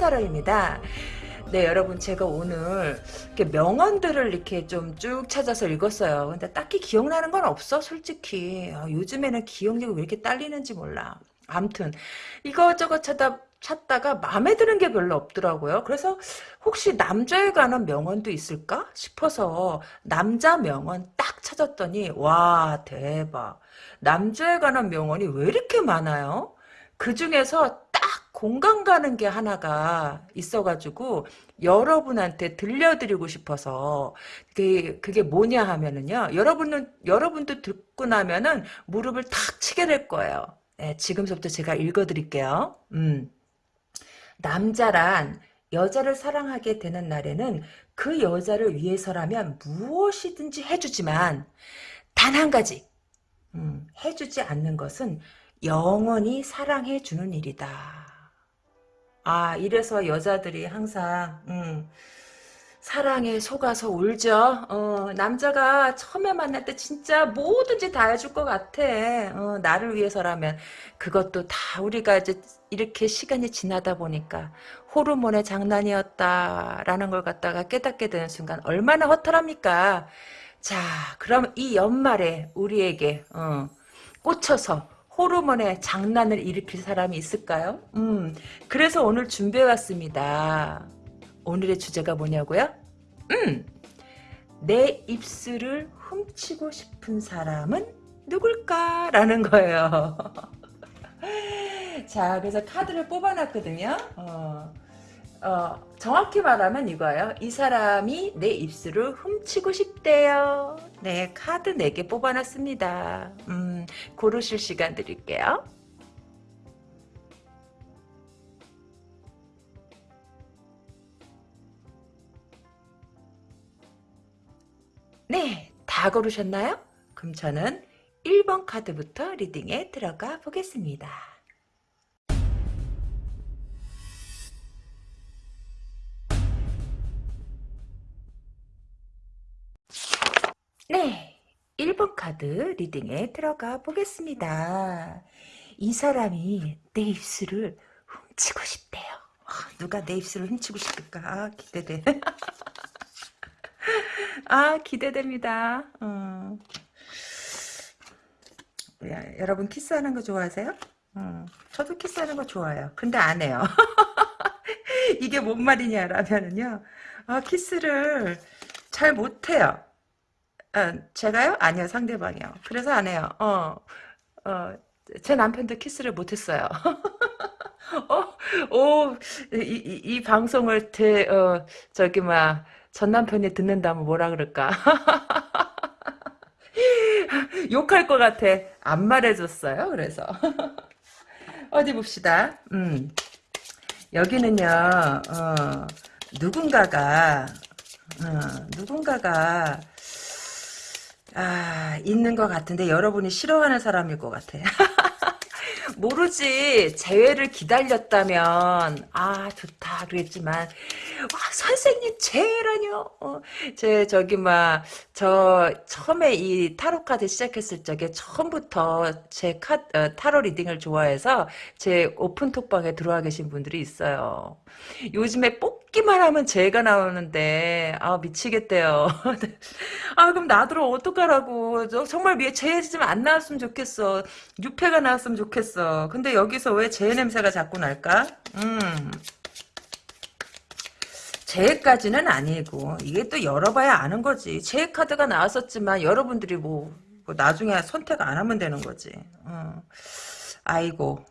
타로입니다. 네, 여러분 제가 오늘 이렇게 명언들을 이렇게 좀 쭉 찾아서 읽었어요. 근데 딱히 기억나는 건 없어, 솔직히. 아, 요즘에는 기억력이 왜 이렇게 딸리는지 몰라. 암튼 이것저것 찾다 찾다가 마음에 드는 게 별로 없더라고요. 그래서 혹시 남자에 관한 명언도 있을까 싶어서 남자 명언 딱 찾았더니 와 대박. 남자에 관한 명언이 왜 이렇게 많아요? 그 중에서 딱 공감 가는 게 하나가 있어가지고 여러분한테 들려드리고 싶어서 그게, 그게 뭐냐 하면은요 여러분은 여러분도 듣고 나면은 무릎을 탁 치게 될 거예요. 네, 지금부터 제가 읽어드릴게요. 음. 남자란 여자를 사랑하게 되는 날에는 그 여자를 위해서라면 무엇이든지 해주지만 단 한 가지 음, 해주지 않는 것은 영원히 사랑해주는 일이다. 아 이래서 여자들이 항상 음, 사랑에 속아서 울죠. 어, 남자가 처음에 만날 때 진짜 뭐든지 다 해줄 것 같아. 어, 나를 위해서라면 그것도 다 우리가 이제 이렇게 시간이 지나다 보니까 호르몬의 장난이었다라는 걸 갖다가 깨닫게 되는 순간 얼마나 허탈합니까? 자, 그럼 이 연말에 우리에게 어, 꽂혀서 호르몬의 장난을 일으킬 사람이 있을까요? 음, 그래서 오늘 준비해왔습니다. 오늘의 주제가 뭐냐고요? 음, 내 입술을 훔치고 싶은 사람은 누굴까 라는 거예요. 자, 그래서 카드를 뽑아놨거든요. 어, 어, 정확히 말하면 이거예요. 이 사람이 내 입술을 훔치고 싶대요. 네, 카드 4개 뽑아놨습니다. 음, 고르실 시간 드릴게요. 네, 다 고르셨나요? 그럼 저는 1번 카드부터 리딩에 들어가 보겠습니다. 네, 1번 카드 리딩에 들어가 보겠습니다. 이 사람이 내 입술을 훔치고 싶대요. 아, 누가 내 입술을 훔치고 싶을까? 아, 기대돼. 아, 기대됩니다. 어. 야, 여러분 키스하는 거 좋아하세요? 어, 저도 키스하는 거 좋아해요. 근데 안 해요. 이게 뭔 말이냐라면은요. 아, 키스를 잘 못해요. 아, 제가요? 아니요, 상대방이요. 그래서 안 해요. 어, 어, 제 남편도 키스를 못했어요. 어, 오, 이, 이, 이 방송을 대, 어, 저기, 막, 전 남편이 듣는다면 뭐라 그럴까? 욕할 것 같아. 안 말해줬어요. 그래서. 어디 봅시다. 음. 여기는요, 어, 누군가가, 어, 누군가가, 아, 있는 것 같은데 여러분이 싫어하는 사람일 것 같아. 모르지. 재회를 기다렸다면. 아 좋다. 그랬지만. 와 선생님 재회라뇨? 어, 제 저기 막 저 처음에 이 타로 카드 시작했을 적에 처음부터 제 카, 어, 타로 리딩을 좋아해서 제 오픈 톡방에 들어와 계신 분들이 있어요. 요즘에 뽑기만 하면 재가 나오는데. 아 미치겠대요. 아 그럼 나더러 어떡하라고. 정말 재해 좀안 나왔으면 좋겠어. 6회가 나왔으면 좋겠어 근데 여기서 왜 재 냄새가 자꾸 날까 음 재해까지는 아니고 이게 또 열어봐야 아는 거지. 재해 카드가 나왔었지만 여러분들이 뭐, 뭐 나중에 선택 안 하면 되는 거지. 어. 아이고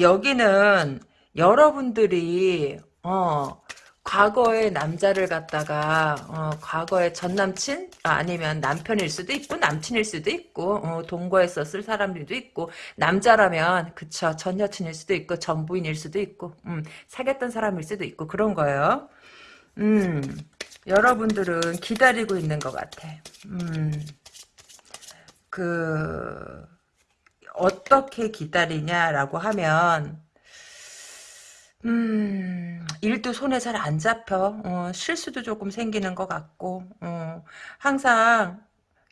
여기는 여러분들이 어 과거의 남자를 갖다가 어, 과거의 전 남친 아, 니면 남편일 수도 있고 남친일 수도 있고 어, 동거했었을 사람들도 있고 남자라면 그쵸 전 여친일 수도 있고 전 부인일 수도 있고 음, 사귀었던 사람일 수도 있고 그런 거예요. 음 여러분들은 기다리고 있는 것 같아. 음그 어떻게 기다리냐라고 하면 음, 일도 손에 잘 안 잡혀. 어, 실수도 조금 생기는 것 같고, 어, 항상,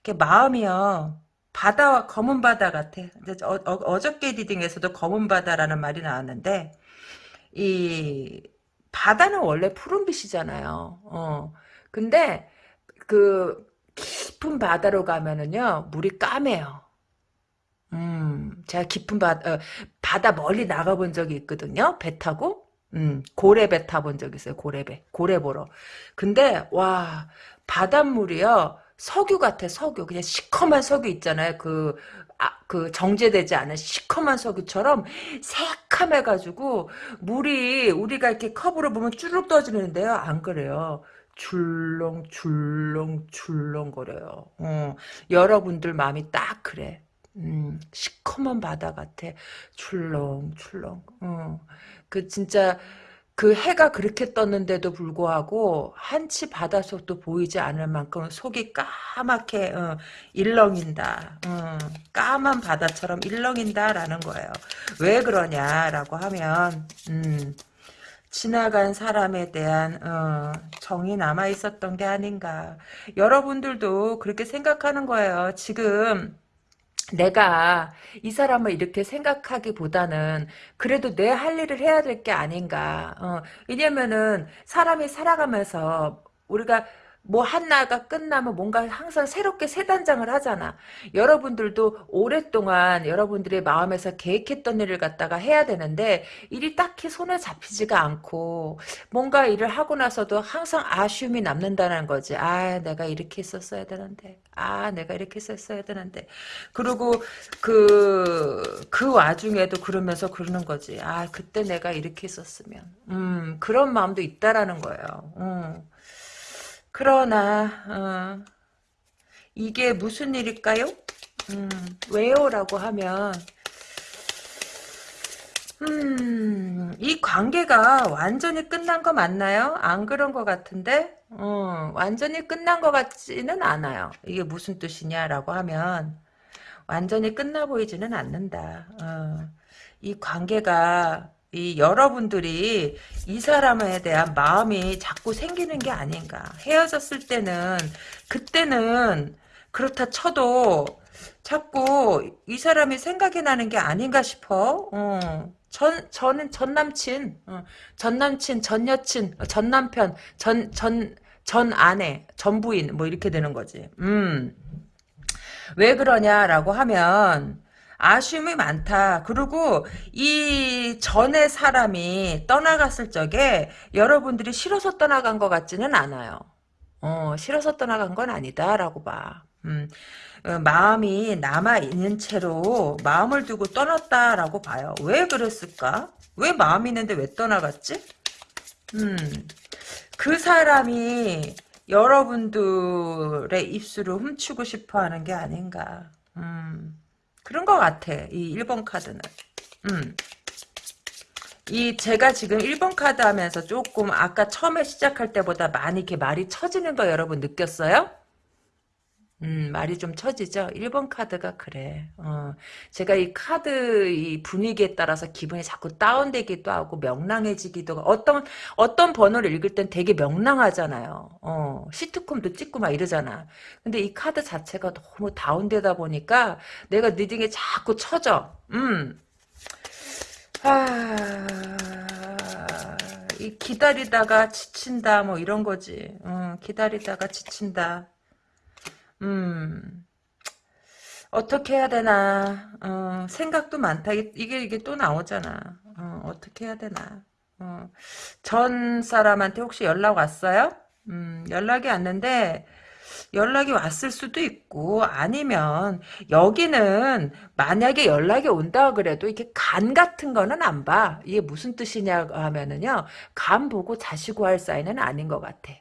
이렇게 마음이요. 바다, 검은 바다 같아. 어, 어, 저께 리딩에서도 검은 바다라는 말이 나왔는데, 이 바다는 원래 푸른빛이잖아요. 어. 근데 그 깊은 바다로 가면은요 물이 까매요. 음, 제가 깊은 바, 어, 바다 멀리 나가본 적이 있거든요. 배 타고. 음, 고래배 타본 적 있어요. 고래배. 고래 보러. 근데, 와, 바닷물이요. 석유 같아, 석유. 그냥 시커먼 석유 있잖아요. 그, 아, 그 정제되지 않은 시커먼 석유처럼 새카매가지고 물이 우리가 이렇게 컵으로 보면 쭈룩 떠지는데요. 안 그래요. 줄렁 줄렁 줄렁거려요. 어, 여러분들 마음이 딱 그래. 음, 시커먼 바다 같아. 출렁출렁. 어. 그 진짜 그 해가 그렇게 떴는데도 불구하고 한치 바닷속도 보이지 않을 만큼 속이 까맣게 어, 일렁인다. 어, 까만 바다처럼 일렁인다라는 거예요. 왜 그러냐라고 하면 음, 지나간 사람에 대한 어, 정이 남아 있었던 게 아닌가. 여러분들도 그렇게 생각하는 거예요. 지금 내가 이 사람을 이렇게 생각하기보다는 그래도 내 할 일을 해야 될 게 아닌가. 어, 왜냐면은 사람이 살아가면서 우리가 뭐 하나가 끝나면 뭔가 항상 새롭게 새 단장을 하잖아. 여러분들도 오랫동안 여러분들의 마음에서 계획했던 일을 갖다가 해야 되는데 일이 딱히 손에 잡히지가 않고 뭔가 일을 하고 나서도 항상 아쉬움이 남는다는 거지. 아 내가 이렇게 했었어야 되는데. 아 내가 이렇게 했었어야 되는데. 그리고 그, 그 와중에도 그러면서 그러는 거지. 아 그때 내가 이렇게 했었으면. 음 그런 마음도 있다라는 거예요. 음. 그러나 어, 이게 무슨 일일까요? 음, 왜요? 라고 하면 음, 이 관계가 완전히 끝난 거 맞나요? 안 그런 것 같은데 어, 완전히 끝난 것 같지는 않아요. 이게 무슨 뜻이냐라고 하면 완전히 끝나 보이지는 않는다. 어, 이 관계가 이 여러분들이 이 사람에 대한 마음이 자꾸 생기는 게 아닌가. 헤어졌을 때는 그때는 그렇다 쳐도 자꾸 이 사람이 생각이 나는 게 아닌가 싶어. 어. 전 저는 전 남친, 어. 전 남친, 전 여친, 전 남편, 전 전 전 아내, 전 부인 뭐 이렇게 되는 거지. 음. 왜 그러냐라고 하면 아쉬움이 많다. 그리고 이 전에 사람이 떠나갔을 적에 여러분들이 싫어서 떠나간 것 같지는 않아요. 어, 싫어서 떠나간 건 아니다라고 봐. 음, 어, 마음이 남아있는 채로 마음을 두고 떠났다라고 봐요. 왜 그랬을까? 왜 마음이 있는데 왜 떠나갔지? 음, 그 사람이 여러분들의 입술을 훔치고 싶어 하는 게 아닌가. 음. 그런 것 같아. 이 1번 카드는. 음. 이 제가 지금 1번 카드 하면서 조금 아까 처음에 시작할 때보다 많이 이렇게 말이 처지는 거 여러분 느꼈어요? 음, 말이 좀 처지죠? 1번 카드가 그래. 어, 제가 이 카드 이 분위기에 따라서 기분이 자꾸 다운되기도 하고 명랑해지기도 하고 어떤 어떤 번호를 읽을 땐 되게 명랑하잖아요. 어, 시트콤도 찍고 막 이러잖아. 근데 이 카드 자체가 너무 다운되다 보니까 내가 리딩에 자꾸 처져. 음. 아, 이 기다리다가 지친다 뭐 이런 거지. 어, 기다리다가 지친다. 음, 어떻게 해야 되나, 어, 생각도 많다. 이게, 이게 또 나오잖아. 어, 어떻게 해야 되나. 어, 전 사람한테 혹시 연락 왔어요? 음, 연락이 왔는데, 연락이 왔을 수도 있고 아니면 여기는 만약에 연락이 온다 그래도 이렇게 간 같은 거는 안 봐. 이게 무슨 뜻이냐 하면은요. 간 보고 자시고 할 사이는 아닌 것 같아.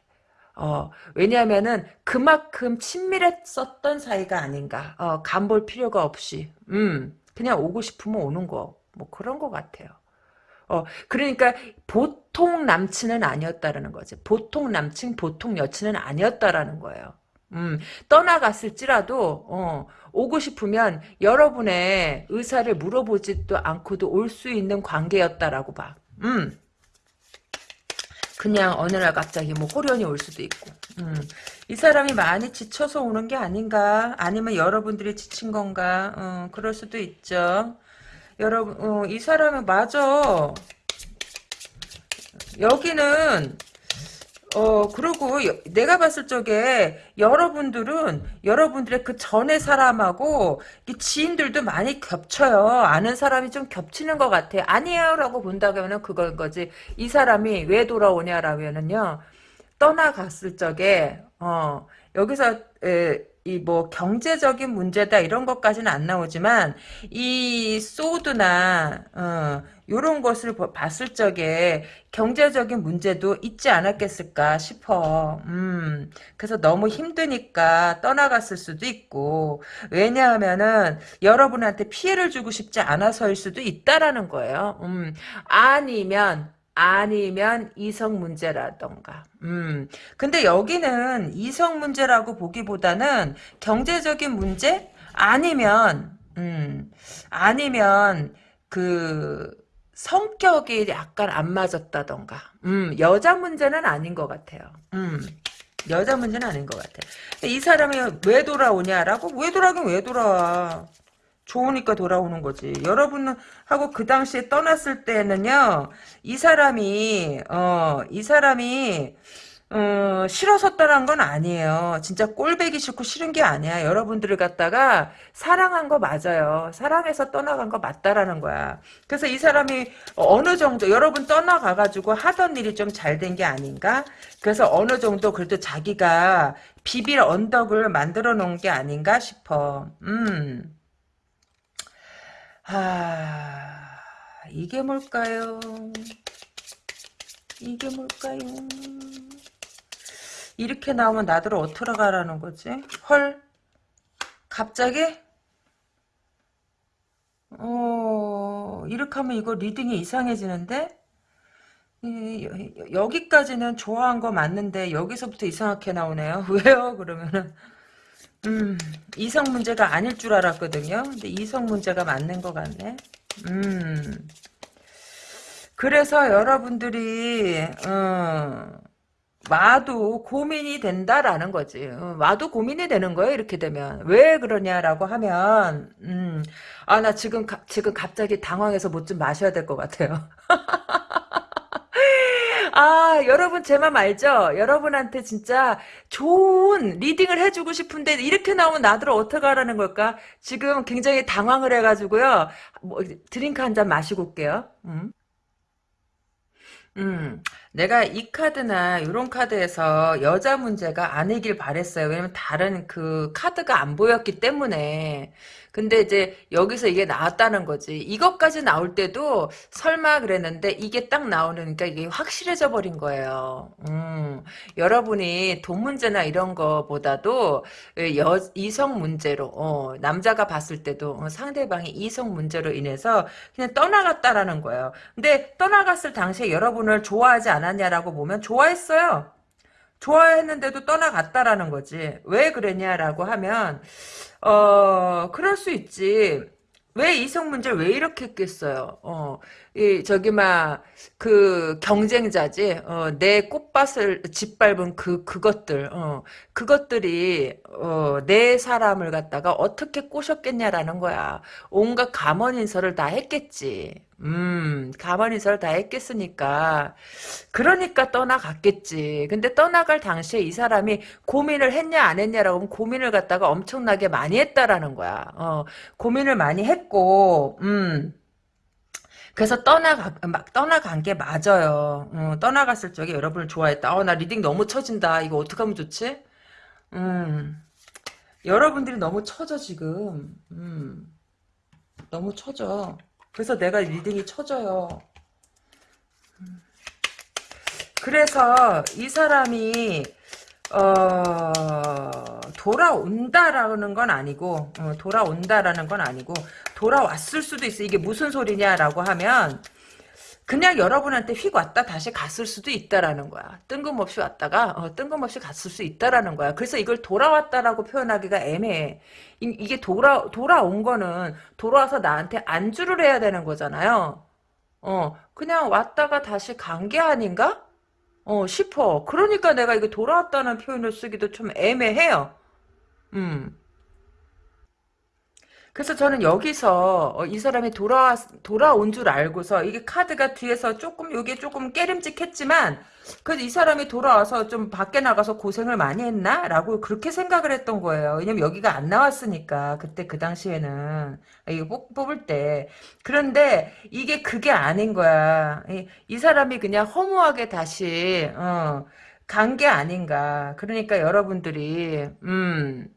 어, 왜냐하면은 그만큼 친밀했었던 사이가 아닌가. 어, 간볼 필요가 없이. 음, 그냥 오고 싶으면 오는 거. 뭐 그런 것 같아요. 어, 그러니까 보통 남친은 아니었다라는 거지. 보통 남친, 보통 여친은 아니었다라는 거예요. 음, 떠나갔을지라도, 어, 오고 싶으면 여러분의 의사를 물어보지도 않고도 올 수 있는 관계였다라고 봐. 음. 그냥 어느 날 갑자기 뭐 호련이 올 수도 있고. 음. 이 사람이 많이 지쳐서 오는 게 아닌가? 아니면 여러분들이 지친 건가? 어, 그럴 수도 있죠. 여러분, 어, 이 사람은 맞아. 여기는 어, 그리고 여- 내가 봤을 적에 여러분들은 여러분들의 그 전의 사람하고 이 지인들도 많이 겹쳐요. 아는 사람이 좀 겹치는 것 같아. 아니에요. 라고 본다면은 그건 거지. 이 사람이 왜 돌아오냐라면은요. 떠나갔을 적에, 어, 여기서, 이뭐 경제적인 문제다 이런 것까지는 안 나오지만 이 소드나 어 요런 것을 보- 봤을 적에 경제적인 문제도 있지 않았겠을까 싶어. 음. 그래서 너무 힘드니까 떠나갔을 수도 있고 왜냐하면은 여러분한테 피해를 주고 싶지 않아서일 수도 있다라는 거예요. 음. 아니면 아니면 이성 문제라던가. 음. 근데 여기는 이성 문제라고 보기보다는 경제적인 문제 아니면 음. 아니면 그 성격이 약간 안 맞았다던가. 음. 여자 문제는 아닌 것 같아요. 음. 여자 문제는 아닌 것 같아. 이 사람이 왜 돌아오냐라고? 왜 돌아오긴 왜 돌아와? 좋으니까 돌아오는 거지. 여러분은 하고 그 당시에 떠났을 때는요, 이 사람이, 어, 이 사람이, 어, 싫어서 떠난 건 아니에요. 진짜 꼴배기 싫고 싫은 게 아니야. 여러분들을 갖다가 사랑한 거 맞아요. 사랑해서 떠나간 거 맞다라는 거야. 그래서 이 사람이 어느 정도, 여러분 떠나가가지고 하던 일이 좀 잘 된 게 아닌가? 그래서 어느 정도 그래도 자기가 비빌 언덕을 만들어 놓은 게 아닌가 싶어. 음. 아, 이게 뭘까요? 이게 뭘까요? 이렇게 나오면 나더러 어떡 하라는 거지? 헐? 갑자기? 어, 이렇게 하면 이거 reading이 이상해지는데? 이, 여- 여기까지는 좋아한 거 맞는데 여기서부터 이상하게 나오네요. 왜요? 그러면은 음, 이성 문제가 아닐 줄 알았거든요. 근데 이성 문제가 맞는 것 같네. 음, 그래서 여러분들이, 어, 와도 고민이 된다라는 거지. 어, 와도 고민이 되는 거예요, 이렇게 되면. 왜 그러냐라고 하면, 음, 아, 나 지금, 가- 지금 갑자기 당황해서 뭐좀 마셔야 될 것 같아요. 아, 여러분 제 맘 알죠? 여러분한테 진짜 좋은 reading을 해주고 싶은데 이렇게 나오면 나더러 어떡하라는 걸까? 지금 굉장히 당황을 해가지고요. 뭐, 드링크 한 잔 마시고 올게요. 음. 음, 내가 이 카드나 이런 카드에서 여자 문제가 아니길 바랬어요. 왜냐면 다른 그 카드가 안 보였기 때문에. 근데 이제 여기서 이게 나왔다는 거지. 이것까지 나올 때도 설마 그랬는데 이게 딱 나오니까 이게 확실해져 버린 거예요. 음, 여러분이 돈 문제나 이런 거보다도 여, 이성 문제로, 어, 남자가 봤을 때도 어, 상대방이 이성 문제로 인해서 그냥 떠나갔다라는 거예요. 근데 떠나갔을 당시에 여러분을 좋아하지 않았냐라고 보면 좋아했어요. 좋아했는데도 떠나갔다라는 거지. 왜 그랬냐라고 하면 어 그럴 수 있지. 왜 이성 문제를 왜 이렇게 했겠어요? 어, 이 저기 막 그 경쟁자지. 어, 내 꽃밭을 짓밟은 그 그것들. 어, 그것들이 어, 내 사람을 갖다가 어떻게 꼬셨겠냐라는 거야. 온갖 감언 인설을 다 했겠지. 음, 감언 인설을 다 했겠으니까. 그러니까 떠나갔겠지. 근데 떠나갈 당시에 이 사람이 고민을 했냐 안 했냐라고 하면 고민을 갖다가 엄청나게 많이 했다라는 거야. 어, 고민을 많이 했고, 음. 그래서 떠나가, 막 떠나간 게 맞아요. 어, 떠나갔을 적에 여러분을 좋아했다. 어, 나 reading 너무 처진다. 이거 어떡하면 좋지? 음. 여러분들이 너무 처져, 지금. 음. 너무 처져. 그래서 내가 reading이 처져요. 그래서 이 사람이 어, 돌아온다라는 건 아니고 어, 돌아온다라는 건 아니고 돌아왔을 수도 있어. 이게 무슨 소리냐라고 하면 그냥 여러분한테 휙 왔다 다시 갔을 수도 있다라는 거야. 뜬금없이 왔다가 어, 뜬금없이 갔을 수 있다라는 거야. 그래서 이걸 돌아왔다라고 표현하기가 애매해. 이, 게 돌아 돌아온 거는 돌아와서 나한테 안주를 해야 되는 거잖아요. 어, 그냥 왔다가 다시 간 게 아닌가? 어, 싶어. 그러니까 내가 이거 돌아왔다는 표현을 쓰기도 좀 애매해요. 음. 그래서 저는 여기서 어, 이 사람이 돌아 돌아온 줄 알고서 이게 카드가 뒤에서 조금 요게 조금 깨름직했지만 그래도 이 사람이 돌아와서 좀 밖에 나가서 고생을 많이 했나라고 그렇게 생각을 했던 거예요. 왜냐면 여기가 안 나왔으니까 그때 그 당시에는 이거 뽑, 뽑을 때 그런데 이게 그게 아닌 거야. 이, 이 사람이 그냥 허무하게 다시 어, 간 게 아닌가. 그러니까 여러분들이 음.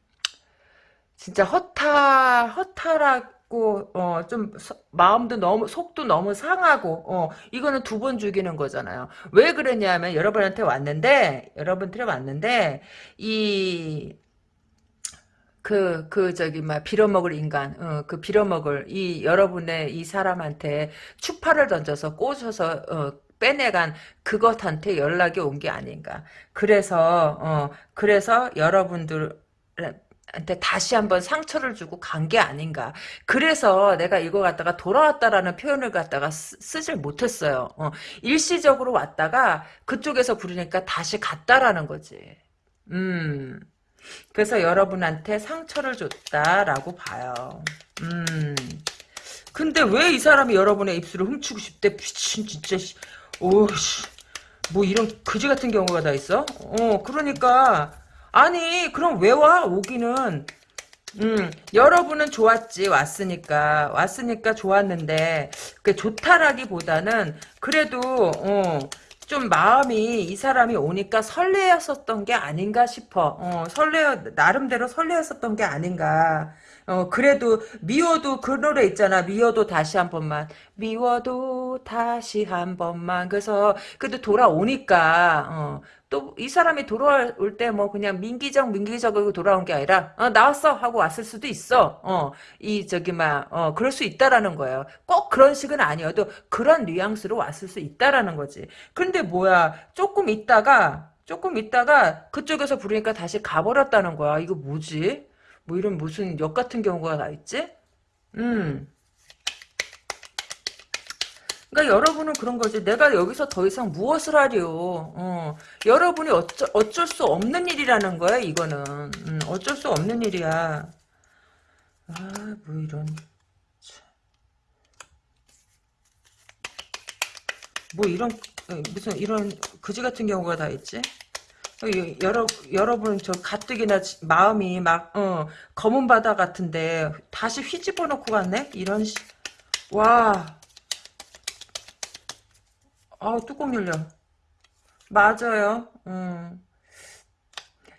진짜 허탈 허탈하고 어 좀 마음도 너무 속도 너무 상하고 어 이거는 두 번 죽이는 거잖아요. 왜 그랬냐면 여러분한테 왔는데 여러분들이 왔는데 이 그, 그, 저기, 막, 빌어먹을 인간, 어, 그 빌어먹을, 이, 여러분의 이 사람한테 추파를 던져서 꼬셔서, 어, 빼내간 그것한테 연락이 온 게 아닌가. 그래서, 어, 그래서 여러분들, 한테 다시 한번 상처를 주고 간 게 아닌가. 그래서 내가 이거 갖다가 돌아왔다라는 표현을 갖다가 쓰, 질 못했어요. 어, 일시적으로 왔다가 그쪽에서 부르니까 다시 갔다라는 거지. 음. 그래서 여러분한테 상처를 줬다라고 봐요. 음. 근데 왜 이 사람이 여러분의 입술을 훔치고 싶대? 미친 진짜. 오씨. 뭐 이런 그지 같은 경우가 다 있어? 어, 그러니까 아니 그럼 왜 와? 오기는 음, 여러분은 좋았지, 왔으니까. 왔으니까 좋았는데, 그 좋다라기보다는, 그래도, 어, 좀 마음이 이 사람이 오니까 설레었었던 게 아닌가 싶어. 어, 설레, 나름대로 설레었었던 게 아닌가. 어, 그래도, 미워도 그 노래 있잖아. 미워도 다시 한 번만. 미워도 다시 한 번만. 그래서, 그래도 돌아오니까, 어, 또 이 사람이 돌아올 때 뭐 그냥 민기적 민기적으로 돌아온 게 아니라 어, 나왔어 하고 왔을 수도 있어. 어, 이 저기 막 어, 그럴 수 있다라는 거예요. 꼭 그런 식은 아니어도 그런 뉘앙스로 왔을 수 있다라는 거지. 근데 뭐야 조금 있다가 조금 있다가 그쪽에서 부르니까 다시 가버렸다는 거야. 이거 뭐지? 뭐 이런 무슨 역 같은 경우가 다 있지? 음. 그러니까 여러분은 그런 거지. 내가 여기서 더 이상 무엇을 하려. 어. 여러분이 어쩌, 어쩔 수 없는 일이라는 거야, 이거는. 음, 어쩔 수 없는 일이야. 아, 뭐 이런. 뭐 이런, 어, 무슨 이런 그지 같은 경우가 다 있지? 어, 여러, 여러분, 저 가뜩이나 마음이 막, 어, 검은 바다 같은데, 다시 휘집어 놓고 갔네? 이런, 시, 와. 아 뚜껑 열려. 맞아요. 음.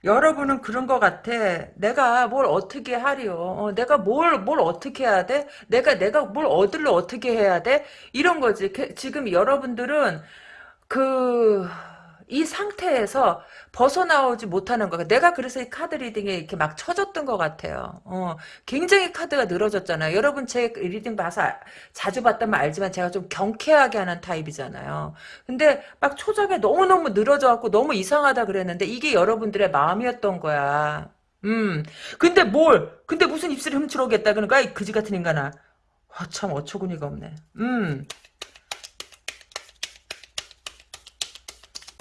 여러분은 그런 것 같아. 내가 뭘 어떻게 하려. 어, 내가 뭘, 뭘 어떻게 해야 돼? 내가, 내가 뭘 얻으려 어떻게 해야 돼? 이런 거지. 지금 여러분들은 그, 이 상태에서 벗어나오지 못하는 거. 내가 그래서 이 카드 reading에 이렇게 막 쳐졌던 것 같아요. 어, 굉장히 카드가 늘어졌잖아요. 여러분 제 reading 봐서 자주 봤다면 알지만 제가 좀 경쾌하게 하는 타입이잖아요. 근데 막 초장에 너무너무 늘어져갖고 너무 이상하다 그랬는데 이게 여러분들의 마음이었던 거야. 음. 근데 뭘? 근데 무슨 입술을 훔치러 오겠다 그러니까 이 그지 같은 인간아. 아, 참 어처구니가 없네. 음.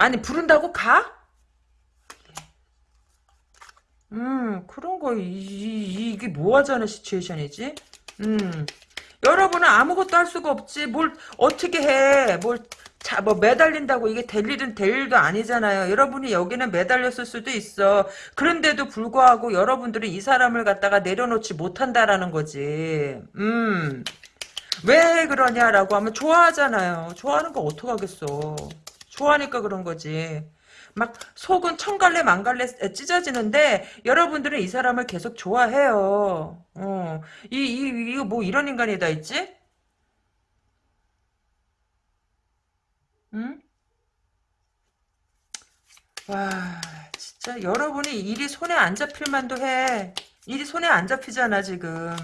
아니 부른다고 가? 음 그런 거 이, 게 뭐하자는 시츄에이션이지? 음 여러분은 아무것도 할 수가 없지 뭘 어떻게 해뭘 자, 뭐, 매달린다고 이게 될 일은 될 일도 아니잖아요. 여러분이 여기는 매달렸을 수도 있어. 그런데도 불구하고 여러분들은 이 사람을 갖다가 내려놓지 못한다라는 거지. 음. 왜 그러냐라고 하면 좋아하잖아요. 좋아하는 거 어떡하겠어. 좋아하니까 그런 거지. 막 속은 천갈래 만갈래 찢어지는데 여러분들은 이 사람을 계속 좋아해요. 어. 이, 이, 이거 뭐 이런 인간이 다 있지? 응? 와, 진짜 여러분이 일이 손에 안 잡힐 만도 해. 일이 손에 안 잡히잖아, 지금.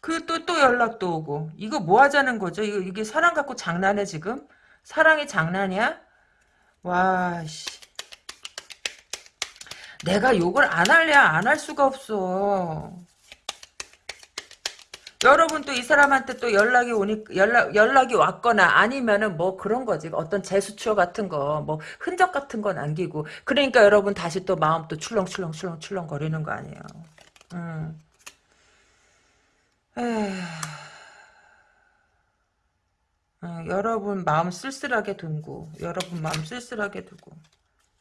그 또또 연락도 오고. 이거 뭐 하자는 거죠? 이거 이게 사람 갖고 장난해 지금? 사랑이 장난이야? 와, 씨. 내가 욕을 안 할래야 안 할 수가 없어. 여러분 또 이 사람한테 또 연락이 오니 연락 연락이 왔거나 아니면은 뭐 그런 거지 어떤 제수처 같은 거 뭐 흔적 같은 거 남기고 그러니까 여러분 다시 또 마음 또 출렁출렁 출렁출렁 거리는 거 아니에요. 음. 에휴, 어, 여러분 마음 쓸쓸하게 두고 여러분 마음 쓸쓸하게 두고.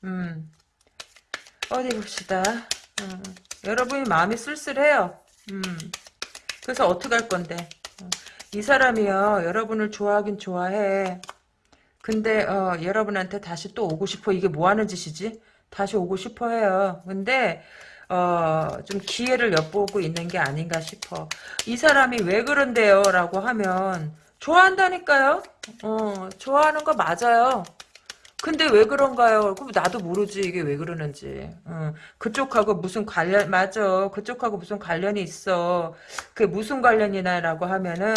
음. 어디 봅시다. 음, 여러분이 마음이 쓸쓸해요. 음. 그래서 어떻게 할 건데? 어, 이 사람이요 여러분을 좋아하긴 좋아해. 근데 어, 여러분한테 다시 또 오고 싶어. 이게 뭐 하는 짓이지? 다시 오고 싶어 해요. 근데 어, 좀 기회를 엿보고 있는 게 아닌가 싶어. 이 사람이 왜 그런데요? 라고 하면, 좋아한다니까요? 어, 좋아하는 거 맞아요. 근데 왜 그런가요? 그럼 나도 모르지, 이게 왜 그러는지. 어, 그쪽하고 무슨 관련, 맞아. 그쪽하고 무슨 관련이 있어. 그게 무슨 관련이나 라고 하면은,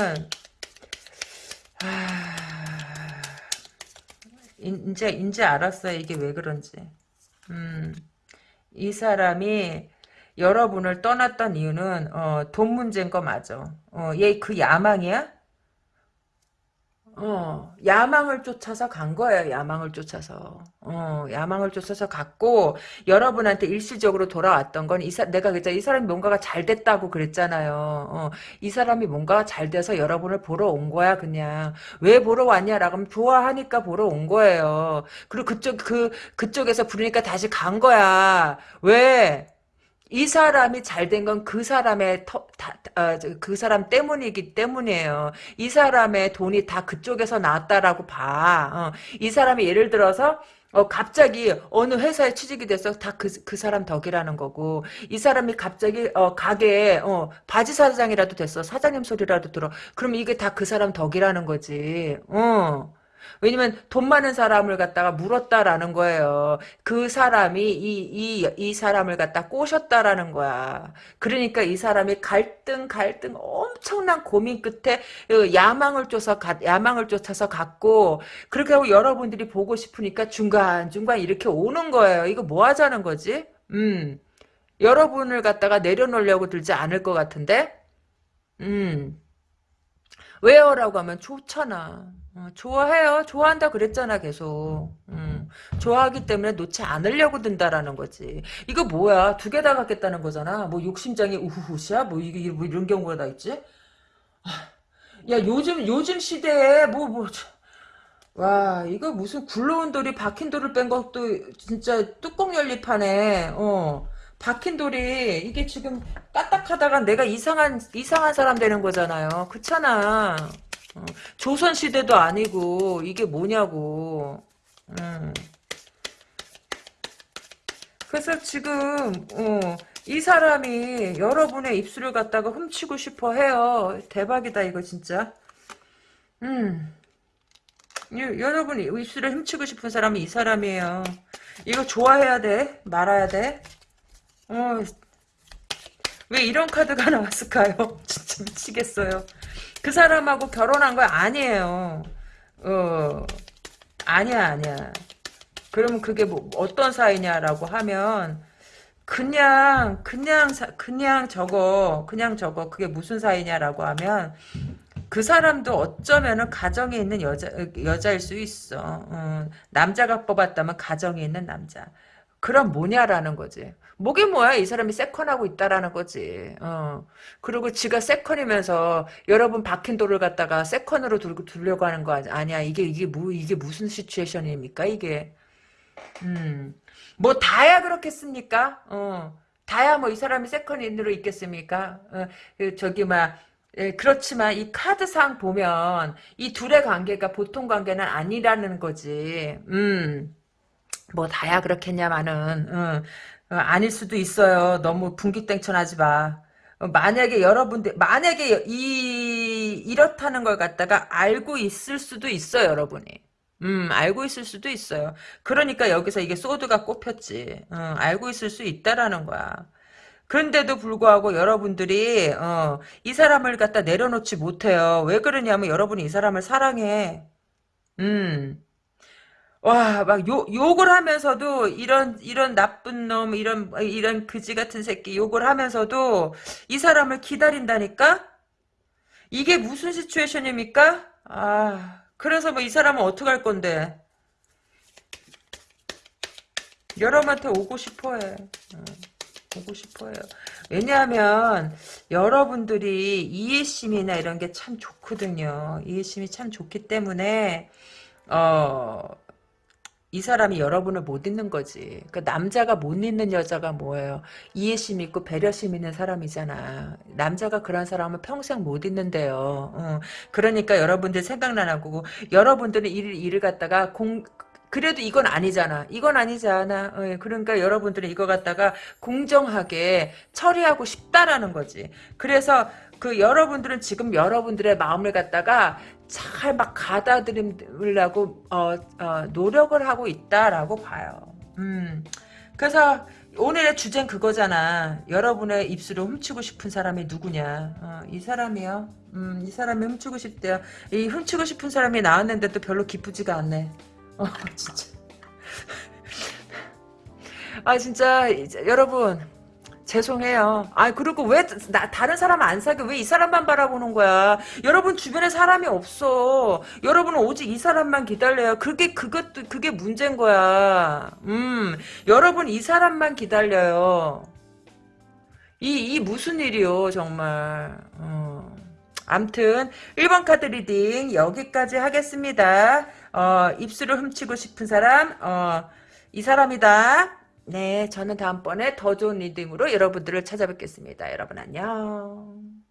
아, 이제, 이제 알았어요. 이게 왜 그런지. 음. 이 사람이 여러분을 떠났던 이유는 어, 돈 문제인 거 맞아. 어, 얘 그 야망이야? 어, 야망을 쫓아서 간 거예요. 야망을 쫓아서. 어, 야망을 쫓아서 갔고 여러분한테 일시적으로 돌아왔던 건 이 사, 내가 그랬잖아. 이 사람이 뭔가가 잘 됐다고 그랬잖아요. 어, 이 사람이 뭔가가 잘 돼서 여러분을 보러 온 거야, 그냥. 왜 보러 왔냐라고 하면 좋아하니까 보러 온 거예요. 그리고 그쪽 그 그쪽에서 부르니까 다시 간 거야. 왜? 이 사람이 잘 된 건 그 사람의 터, 다, 어, 그 사람 때문이기 때문이에요. 이 사람의 돈이 다 그쪽에서 나왔다라고 봐. 어, 이 사람이 예를 들어서 어, 갑자기 어느 회사에 취직이 돼서 다 그 그 사람 덕이라는 거고 이 사람이 갑자기 어, 가게에 어, 바지 사장이라도 됐어 사장님 소리라도 들어 그럼 이게 다 그 사람 덕이라는 거지. 어. 왜냐면 돈 많은 사람을 갖다가 물었다라는 거예요. 그 사람이 이, 이, 이 사람을 갖다 꼬셨다라는 거야. 그러니까 이 사람이 갈등, 갈등, 엄청난 고민 끝에 그 야망을 쫓아, 야망을 쫓아서 갔고, 그렇게 하고 여러분들이 보고 싶으니까 중간중간 이렇게 오는 거예요. 이거 뭐 하자는 거지? 음. 여러분을 갖다가 내려놓으려고 들지 않을 것 같은데? 음. 왜요? 라고 하면 좋잖아. 어, 좋아해요. 좋아한다 그랬잖아 계속. 음, 좋아하기 때문에 놓지 않으려고 든다라는 거지. 이거 뭐야? 두 개 다 갖겠다는 거잖아. 뭐 욕심장애 우후후시야? 뭐 이게 뭐 이런 경우가 다 있지? 야 요즘 요즘 시대에 뭐 뭐. 와 이거 무슨 굴러온 돌이 박힌 돌을 뺀 것도 진짜 뚜껑 열립하네. 어. 박힌 돌이 이게 지금 까딱하다가 내가 이상한 이상한 사람 되는 거잖아요. 그렇잖아. 어, 조선시대도 아니고 이게 뭐냐고. 음. 그래서 지금 어, 이 사람이 여러분의 입술을 갖다가 훔치고 싶어 해요. 대박이다 이거 진짜. 음. 여러분이 입술을 훔치고 싶은 사람이 이 사람이에요. 이거 좋아해야 돼? 말아야 돼? 어, 왜 이런 카드가 나왔을까요? 진짜 미치겠어요. 그 사람하고 결혼한 거 아니에요. 어, 아니야, 아니야. 그러면 그게 뭐 어떤 사이냐라고 하면 그냥 그냥 그냥 저거 그냥 저거 그게 무슨 사이냐라고 하면 그 사람도 어쩌면은 가정에 있는 여자 여자일 수 있어. 어, 남자가 뽑았다면 가정에 있는 남자. 그럼 뭐냐라는 거지. 뭐게 뭐야 이 사람이 세컨하고 있다라는 거지. 어. 그리고 지가 세컨이면서 여러분 박힌 돌을 갖다가 세컨으로 들고 두려고 하는 거 아니야. 이게 이게 뭐 이게 무슨 situation입니까 이게. 음. 뭐 다야 그렇겠습니까? 어. 다야 뭐 이 사람이 세컨인으로 있겠습니까? 어, 그 저기 막 예, 그렇지만 이 카드상 보면 이 둘의 관계가 보통 관계는 아니라는 거지. 음. 뭐 다야 그렇겠냐마는 어, 어, 아닐 수도 있어요. 너무 분기땡천하지 마. 어, 만약에 여러분들 만약에 이 이렇다는 걸 갖다가 알고 있을 수도 있어요, 여러분이. 음, 알고 있을 수도 있어요. 그러니까 여기서 이게 소드가 꼽혔지. 어, 알고 있을 수 있다라는 거야. 그런데도 불구하고 여러분들이 어, 이 사람을 갖다 내려놓지 못해요. 왜 그러냐면 여러분이 이 사람을 사랑해. 음. 와, 막 욕, 욕을 하면서도 이런 이런 나쁜 놈, 이런 이런 그지 같은 새끼 욕을 하면서도 이 사람을 기다린다니까? 이게 무슨 시츄에이션입니까? 아, 그래서 뭐 이 사람은 어떻게 할 건데? 여러분한테 오고 싶어 해. 어. 보고 싶어요. 왜냐하면 여러분들이 이해심이나 이런 게 참 좋거든요. 이해심이 참 좋기 때문에 어. 이 사람이 여러분을 못 잊는 거지. 그 남자가 못 잊는 여자가 뭐예요? 이해심 있고 배려심 있는 사람이잖아. 남자가 그런 사람은 평생 못 잊는데요. 어. 그러니까 여러분들 생각나는 거고 여러분들은 일을 일을 갖다가 공 그래도 이건 아니잖아. 이건 아니잖아. 어, 그러니까 여러분들은 이거 갖다가 공정하게 처리하고 싶다라는 거지. 그래서 그 여러분들은 지금 여러분들의 마음을 갖다가 잘 막 가다듬으려고 어, 어, 노력을 하고 있다라고 봐요. 음. 그래서 오늘의 주제는 그거잖아. 여러분의 입술을 훔치고 싶은 사람이 누구냐. 어, 이 사람이요. 음, 이 사람이 훔치고 싶대요. 이 훔치고 싶은 사람이 나왔는데도 별로 기쁘지가 않네. 어, 진짜. 아, 진짜, 여러분. 죄송해요. 아, 그리고 왜, 나, 다른 사람 안 사귀어? 왜 이 사람만 바라보는 거야? 여러분 주변에 사람이 없어. 여러분은 오직 이 사람만 기다려요. 그게, 그것도, 그게 문제인 거야. 음, 여러분 이 사람만 기다려요. 이, 이 무슨 일이요, 정말. 어. 암튼, 1번 카드 reading 여기까지 하겠습니다. 어, 입술을 훔치고 싶은 사람, 어, 이 사람이다. 네, 저는 다음번에 더 좋은 reading으로 여러분들을 찾아뵙겠습니다. 여러분 안녕.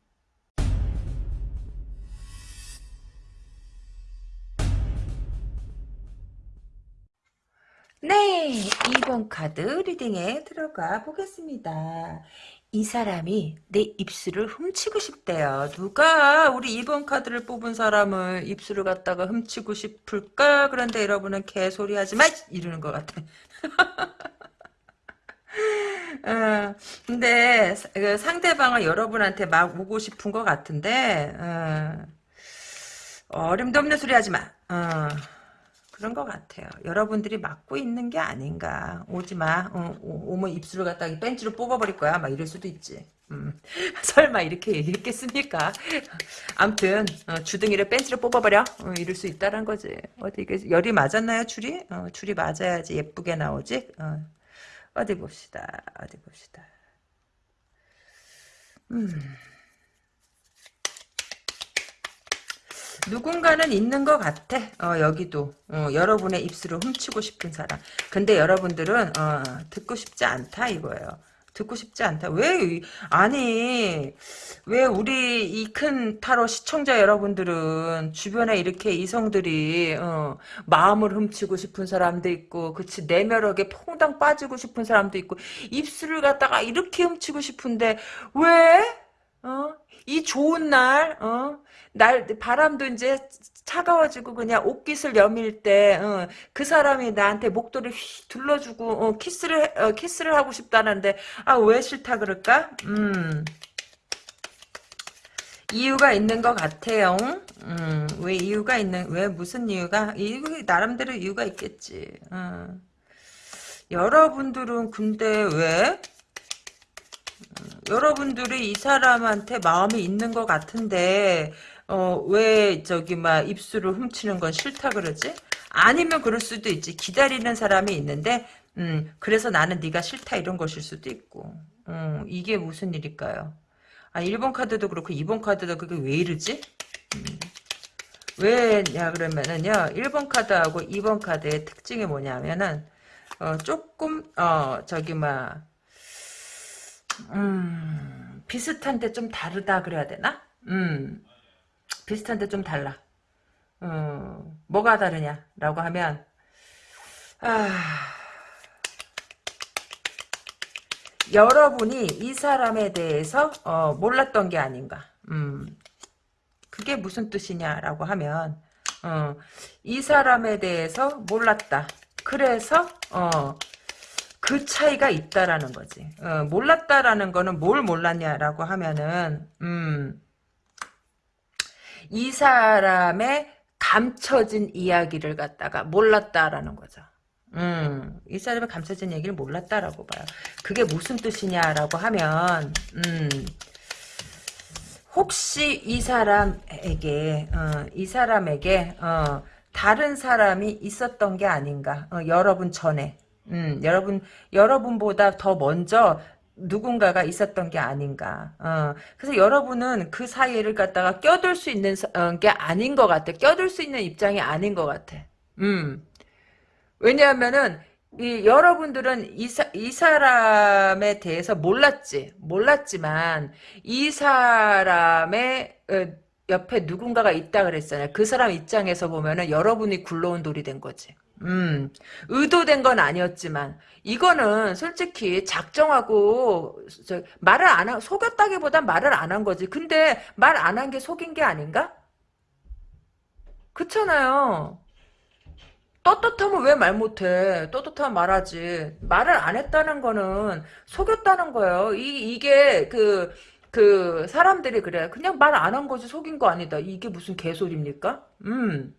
네, 2번 카드 reading에 들어가 보겠습니다. 이 사람이 내 입술을 훔치고 싶대요. 누가 우리 2번 카드를 뽑은 사람을 입술을 갖다가 훔치고 싶을까? 그런데 여러분은 개소리 하지 마! 이러는 것 같아. 어, 근데 그 상대방을 여러분한테 막 오고 싶은 것 같은데 어, 림도 없는 소리 하지 마. 어, 그런 것 같아요. 여러분들이 막고 있는 게 아닌가. 오지 마. 어, 오, 면 입술을 갖다 벤치로 뽑아버릴 거야. 막 이럴 수도 있지. 음, 설마 이렇게 얘기했겠습니까? 암튼 어, 주둥이를 벤치로 뽑아버려 어, 이럴 수 있다는 거지. 어디 이게 열이 맞았나요 줄이? 어, 줄이 맞아야지 예쁘게 나오지. 어. 어디 봅시다. 어디 봅시다. 음. 누군가는 있는 것 같아. 어, 여기도. 어, 여러분의 입술을 훔치고 싶은 사람. 근데 여러분들은 어, 듣고 싶지 않다 이거예요. 듣고 싶지 않다. 왜 아니 왜 우리 이 큰 타로 시청자 여러분들은 주변에 이렇게 이성들이 어, 마음을 훔치고 싶은 사람도 있고 그치 내면역에 퐁당 빠지고 싶은 사람도 있고 입술을 갖다가 이렇게 훔치고 싶은데 왜? 어? 이 좋은 날, 어? 날, 바람도 이제 차가워지고 그냥 옷깃을 여밀 때, 어, 그 사람이 나한테 목도를 휘 둘러주고, 어, 키스를, 어, 키스를 하고 싶다는데, 아, 왜 싫다 그럴까? 음. 이유가 있는 것 같아요. 음, 왜 이유가 있는, 왜 무슨 이유가? 이유, 나름대로 이유가 있겠지. 어. 여러분들은 근데 왜? 여러분들이 이 사람한테 마음이 있는 것 같은데 어, 왜 저기 막 입술을 훔치는 건 싫다 그러지? 아니면 그럴 수도 있지. 기다리는 사람이 있는데 음, 그래서 나는 네가 싫다 이런 것일 수도 있고. 음, 이게 무슨 일일까요? 아, 1번 카드도 그렇고 2번 카드도 그게 왜 이러지? 음. 왜냐 그러면은요. 1번 카드하고 2번 카드의 특징이 뭐냐면은 어, 조금 어, 저기 막 음, 비슷한데 좀 다르다 그래야 되나? 음, 비슷한데 좀 달라. 어, 뭐가 다르냐라고 하면 아, 여러분이 이 사람에 대해서 어, 몰랐던 게 아닌가. 음, 그게 무슨 뜻이냐라고 하면 어, 이 사람에 대해서 몰랐다. 그래서 어, 그 차이가 있다라는 거지. 어, 몰랐다라는 거는 뭘 몰랐냐라고 하면은 음, 이 사람의 감춰진 이야기를 갖다가 몰랐다라는 거죠. 음, 이 사람의 감춰진 얘기를 몰랐다라고 봐요. 그게 무슨 뜻이냐라고 하면 음, 혹시 이 사람에게 어, 이 사람에게 어, 다른 사람이 있었던 게 아닌가 어, 여러분 전에 음, 여러분, 여러분보다 더 먼저, 누군가가 있었던 게 아닌가. 어, 그래서 여러분은 그 사이를 갖다가 껴들 수 있는 어, 게 아닌 것 같아. 껴들 수 있는 입장이 아닌 것 같아. 음. 왜냐하면은 이 여러분들은 이, 사, 이 사람에 대해서 몰랐지. 몰랐지만 이 사람의 어, 옆에 누군가가 있다 그랬잖아요. 그 사람 입장에서 보면은 여러분이 굴러온 돌이 된 거지. 음, 의도된 건 아니었지만 이거는 솔직히 작정하고 저, 말을 안 하, 속였다기보단 말을 안 한 거지. 근데 말 안 한 게 속인 게 아닌가? 그렇잖아요. 떳떳하면 왜 말 못해? 떳떳하면 말하지. 말을 안 했다는 거는 속였다는 거예요. 이, 이게 그, 그, 사람들이 그래. 그냥 말 안 한 거지 속인 거 아니다. 이게 무슨 개소리입니까? 음.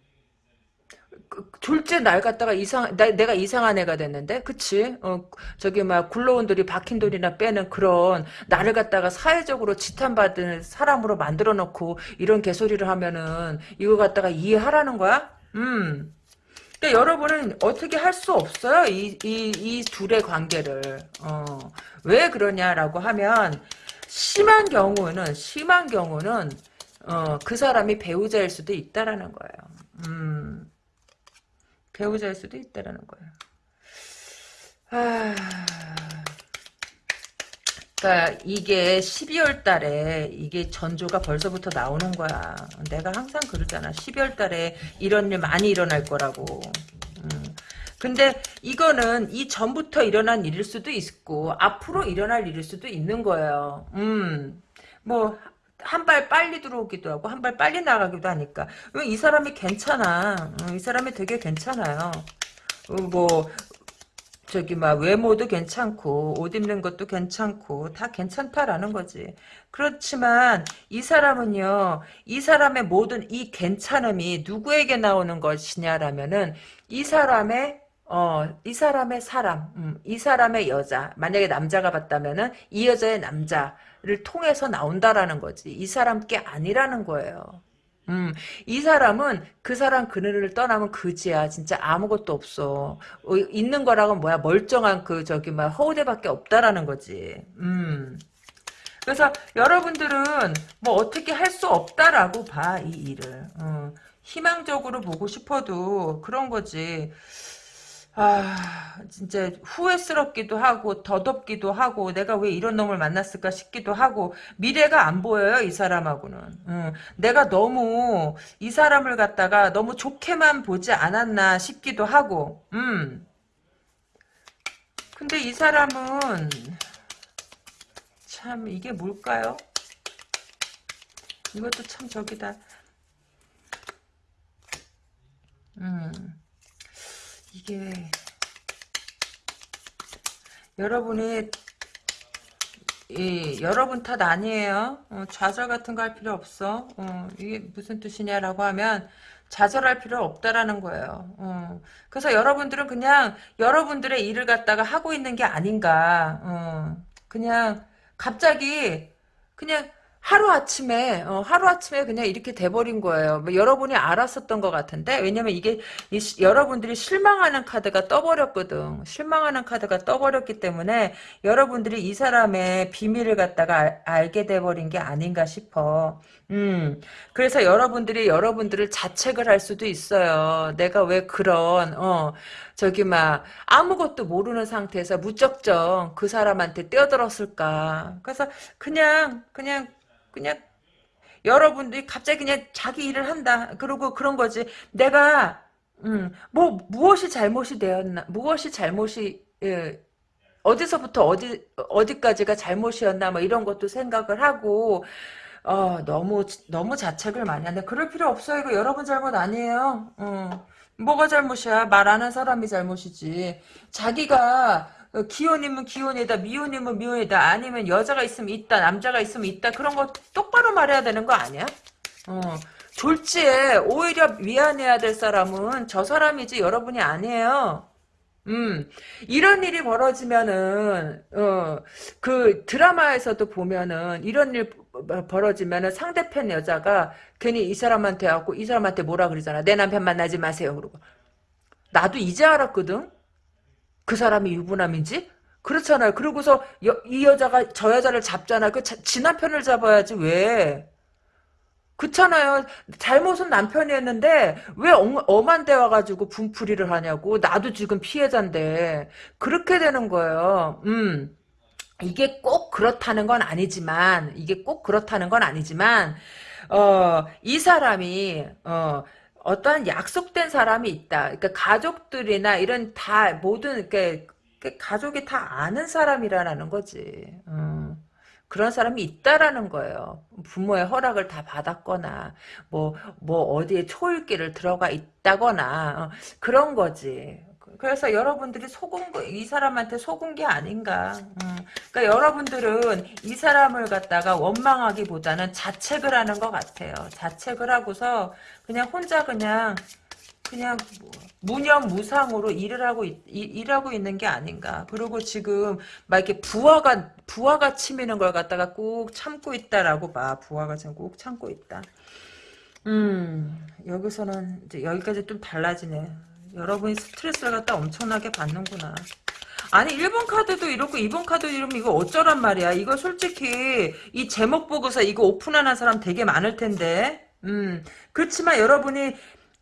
그, 졸제 날 갖다가 이상 나, 내가 이상한 애가 됐는데? 그치? 어 저기 막 굴러온 돌이 박힌 돌이나 빼는 그런 나를 갖다가 사회적으로 지탄받은 사람으로 만들어 놓고 이런 개소리를 하면은 이거 갖다가 이해하라는 거야? 음. 그러니까 여러분은 어떻게 할 수 없어요 이 이 이 둘의 관계를. 어 왜 그러냐라고 하면 심한 경우는 심한 경우는 어 그 사람이 배우자일 수도 있다라는 거예요. 음 배우자일 수도 있다라는 거예요. 아, 그러니까 이게 12월 달에 이게 전조가 벌써부터 나오는 거야. 내가 항상 그러잖아. 12월 달에 이런 일 많이 일어날 거라고. 음. 근데 이거는 이 전부터 일어난 일일 수도 있고 앞으로 일어날 일일 수도 있는 거예요. 음. 뭐 한 발 빨리 들어오기도 하고 한 발 빨리 나가기도 하니까. 이 사람이 괜찮아. 이 사람이 되게 괜찮아요. 어, 뭐 저기 막 외모도 괜찮고 옷 입는 것도 괜찮고 다 괜찮다라는 거지. 그렇지만 이 사람은요 이 사람의 모든 이 괜찮음이 누구에게 나오는 것이냐라면은 이 사람의 어, 이 사람의 사람, 음, 이 사람의 여자, 만약에 남자가 봤다면은 이 여자의 남자, 를 통해서 나온다라는 거지. 이 사람 께 아니라는 거예요. 음, 이 사람은 그 사람 그늘을 떠나면 그지야. 진짜 아무것도 없어. 어, 있는 거라고 뭐야 멀쩡한 그 저기 막 허우대밖에 없다라는 거지. 음. 그래서 여러분들은 뭐 어떻게 할 수 없다라고 봐 이 일을. 어, 희망적으로 보고 싶어도 그런 거지. 아 진짜 후회스럽기도 하고 더덥기도 하고 내가 왜 이런 놈을 만났을까 싶기도 하고 미래가 안 보여요 이 사람하고는 응. 내가 너무 이 사람을 갖다가 너무 좋게만 보지 않았나 싶기도 하고 음. 근데 이 사람은 참 이게 뭘까요 이것도 참 저기다 음. 이게 여러분이 이 여러분 탓 아니에요. 어, 좌절 같은 거 할 필요 없어. 어, 이게 무슨 뜻이냐라고 하면 좌절할 필요 없다라는 거예요. 어, 그래서 여러분들은 그냥 여러분들의 일을 갖다가 하고 있는 게 아닌가. 어, 그냥 갑자기 그냥 하루아침에 어, 하루아침에 그냥 이렇게 돼버린 거예요. 뭐 여러분이 알았었던 것 같은데 왜냐면 이게 이, 여러분들이 실망하는 카드가 떠버렸거든. 실망하는 카드가 떠버렸기 때문에 여러분들이 이 사람의 비밀을 갖다가 알, 알게 돼버린 게 아닌가 싶어. 음, 그래서 여러분들이 여러분들을 자책을 할 수도 있어요. 내가 왜 그런, 어, 저기, 막, 아무것도 모르는 상태에서 무적정 그 사람한테 뛰어들었을까. 그래서 그냥, 그냥 그냥 여러분들이 갑자기 그냥 자기 일을 한다. 그러고 그런 거지. 내가 음, 뭐 무엇이 잘못이 되었나? 무엇이 잘못이 예, 어디서부터 어디 어디까지가 잘못이었나? 뭐 이런 것도 생각을 하고 어, 너무 너무 자책을 많이 한다. 그럴 필요 없어요. 이거 여러분 잘못 아니에요. 어. 뭐가 잘못이야? 말하는 사람이 잘못이지. 자기가 어, 기혼이면 기혼이다, 미혼이면 미혼이다, 아니면 여자가 있으면 있다, 남자가 있으면 있다, 그런 거 똑바로 말해야 되는 거 아니야? 어, 졸지에 오히려 미안해야 될 사람은 저 사람이지 여러분이 아니에요. 음, 이런 일이 벌어지면은, 어, 그 드라마에서도 보면은, 이런 일 벌어지면은 상대편 여자가 괜히 이 사람한테 하고 이 사람한테 뭐라 그러잖아. 내 남편 만나지 마세요. 그러고. 나도 이제 알았거든? 그 사람이 유부남인지? 그렇잖아요. 그러고서 여, 이 여자가 저 여자를 잡잖아. 그 지 남편을 잡아야지 왜? 그렇잖아요. 잘못은 남편이었는데 왜 엄, 엄한데 와가지고 분풀이를 하냐고. 나도 지금 피해자인데 그렇게 되는 거예요. 음. 이게 꼭 그렇다는 건 아니지만 이게 꼭 그렇다는 건 아니지만 어, 이 사람이 어, 어떠한 약속된 사람이 있다. 그러니까 가족들이나 이런 다 모든 이렇게 가족이 다 아는 사람이라는 거지. 어. 그런 사람이 있다라는 거예요. 부모의 허락을 다 받았거나, 뭐, 뭐, 어디에 초읽기를 들어가 있다거나, 어, 그런 거지. 그래서 여러분들이 속은 거, 이 사람한테 속은 게 아닌가. 음. 그러니까 여러분들은 이 사람을 갖다가 원망하기보다는 자책을 하는 것 같아요. 자책을 하고서 그냥 혼자 그냥 그냥 무념무상으로 일을 하고 있, 일하고 있는 게 아닌가. 그리고 지금 막 이렇게 부하가 부하가 치미는 걸 갖다가 꾹 참고 있다라고 봐. 부하가 지금 꾹 참고 있다. 음 여기서는 이제 여기까지 좀 달라지네. 여러분이 스트레스를 갖다 엄청나게 받는구나. 아니 1번 카드도 이렇고 2번 카드도 이러면 이거 어쩌란 말이야. 이거 솔직히 이 제목 보고서 이거 오픈하는 사람 되게 많을 텐데. 음 그렇지만 여러분이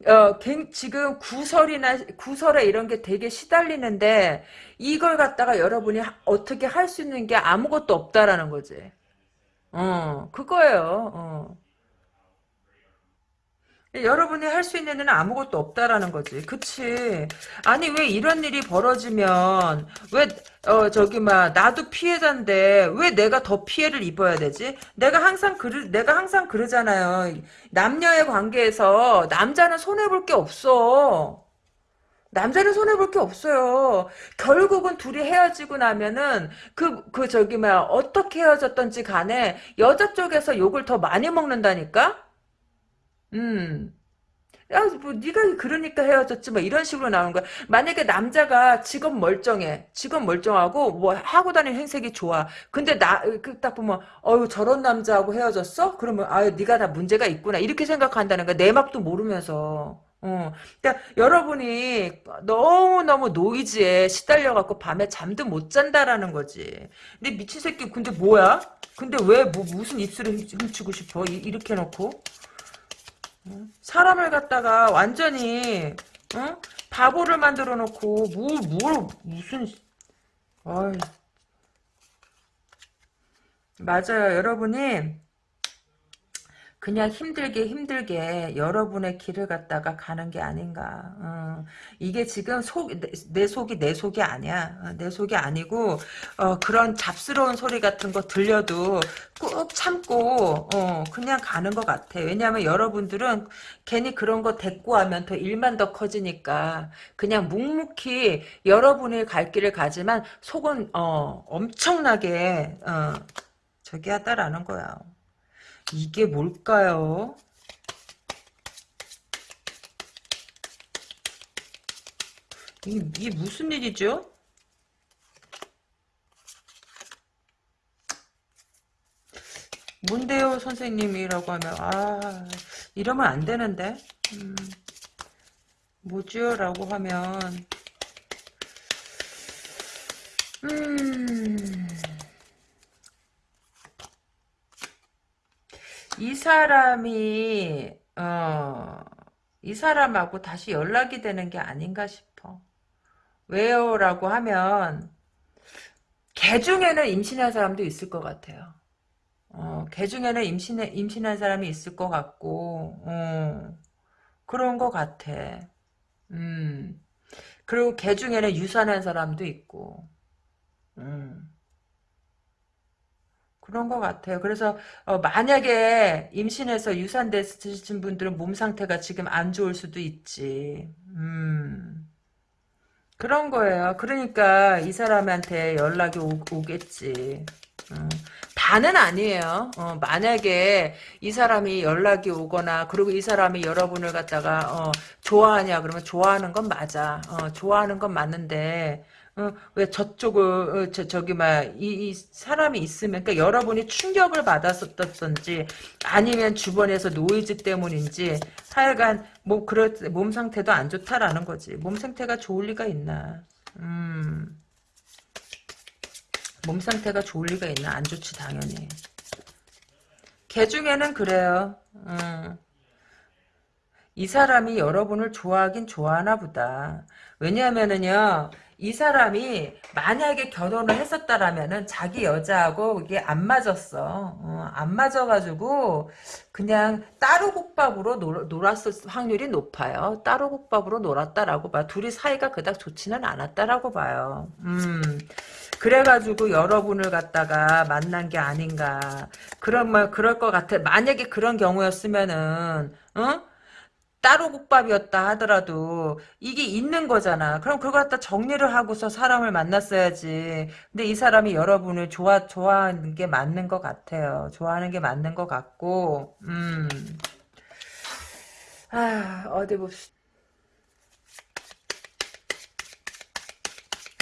어, 지금 구설이나 구설에 이런 게 되게 시달리는데 이걸 갖다가 여러분이 어떻게 할 수 있는 게 아무것도 없다라는 거지. 어, 그거예요. 어. 여러분이 할 수 있는 일은 아무것도 없다라는 거지. 그치. 아니, 왜 이런 일이 벌어지면, 왜, 어, 저기, 막, 나도 피해자인데, 왜 내가 더 피해를 입어야 되지? 내가 항상 그르, 내가 항상 그러잖아요. 남녀의 관계에서, 남자는 손해볼 게 없어. 남자는 손해볼 게 없어요. 결국은 둘이 헤어지고 나면은, 그, 그, 저기, 막, 어떻게 헤어졌던지 간에, 여자 쪽에서 욕을 더 많이 먹는다니까? 음. 야, 뭐 네가 그러니까 헤어졌지 뭐 이런 식으로 나오는 거야. 만약에 남자가 직업 멀쩡해. 직업 멀쩡하고 뭐 하고 다니는 행색이 좋아. 근데 나 그 딱 보면 어유 저런 남자하고 헤어졌어? 그러면 아유 네가 다 문제가 있구나. 이렇게 생각한다는 거야. 내 맘도 모르면서. 어. 그러니까 여러분이 너무너무 노이즈에 시달려 갖고 밤에 잠도 못 잔다라는 거지. 근데 미친 새끼 근데 뭐야? 근데 왜 뭐 무슨 입술을 훔치고 싶어? 이, 렇게 놓고? 사람을 갖다가 완전히 어? 바보를 만들어 놓고 뭘, 뭘 무슨 어이. 맞아요 여러분이 그냥 힘들게 힘들게 여러분의 길을 갖다가 가는 게 아닌가. 어, 이게 지금 속, 내, 내, 속이 내 속이 아니야. 어, 내 속이 아니고 어, 그런 잡스러운 소리 같은 거 들려도 꾹 참고 어, 그냥 가는 것 같아. 왜냐하면 여러분들은 괜히 그런 거 대꾸하면 더 일만 더 커지니까 그냥 묵묵히 여러분의 갈 길을 가지만 속은 어, 엄청나게 어, 저기 하다라는 거야. 이게 뭘까요? 이게, 이게 무슨 일이죠? 뭔데요 선생님이라고 하면 아 이러면 안 되는데 음, 뭐죠 라고 하면 음 이 사람이 어, 이 사람하고 다시 연락이 되는 게 아닌가 싶어. 왜요? 라고 하면 개 중에는 임신한 사람도 있을 것 같아요. 어, 개 중에는 임신, 임신한 사람이 있을 것 같고 어, 그런 것 같아. 음. 그리고 개 중에는 유산한 사람도 있고 음. 그런 것 같아요. 그래서 어, 만약에 임신해서 유산되신 분들은 몸 상태가 지금 안 좋을 수도 있지. 음. 그런 거예요. 그러니까 이 사람한테 연락이 오, 겠지 어. 다는 아니에요. 어, 만약에 이 사람이 연락이 오거나 그리고 이 사람이 여러분을 갖다가 어, 좋아하냐 그러면 좋아하는 건 맞아. 어, 좋아하는 건 맞는데 어, 왜 저쪽을 어, 저, 저기 막이 이 사람이 있으면 그러니까 여러분이 충격을 받았었던지 아니면 주변에서 노이즈 때문인지 하여간 뭐 그럴 몸 상태도 안 좋다라는 거지. 몸 상태가 좋을 리가 있나? 음. 몸 상태가 좋을 리가 있나? 안 좋지 당연히. 개 중에는 그래요. 음. 이 사람이 여러분을 좋아하긴 좋아하나 보다. 왜냐하면은요, 이 사람이 만약에 결혼을 했었다라면은 자기 여자하고 이게 안 맞았어. 어, 안 맞아가지고 그냥 따로 국밥으로 놀, 놀았을 확률이 높아요. 따로 국밥으로 놀았다라고 봐. 둘이 사이가 그닥 좋지는 않았다라고 봐요. 음. 그래가지고 여러분을 갖다가 만난 게 아닌가. 그런 말, 그럴 것 같아. 만약에 그런 경우였으면은, 어? 따로 국밥이었다 하더라도 이게 있는 거잖아. 그럼 그걸 갖다 정리를 하고서 사람을 만났어야지. 근데 이 사람이 여러분을 좋아 좋아하는 게 맞는 것 같아요. 좋아하는 게 맞는 것 같고, 음. 아 어디 봅시다.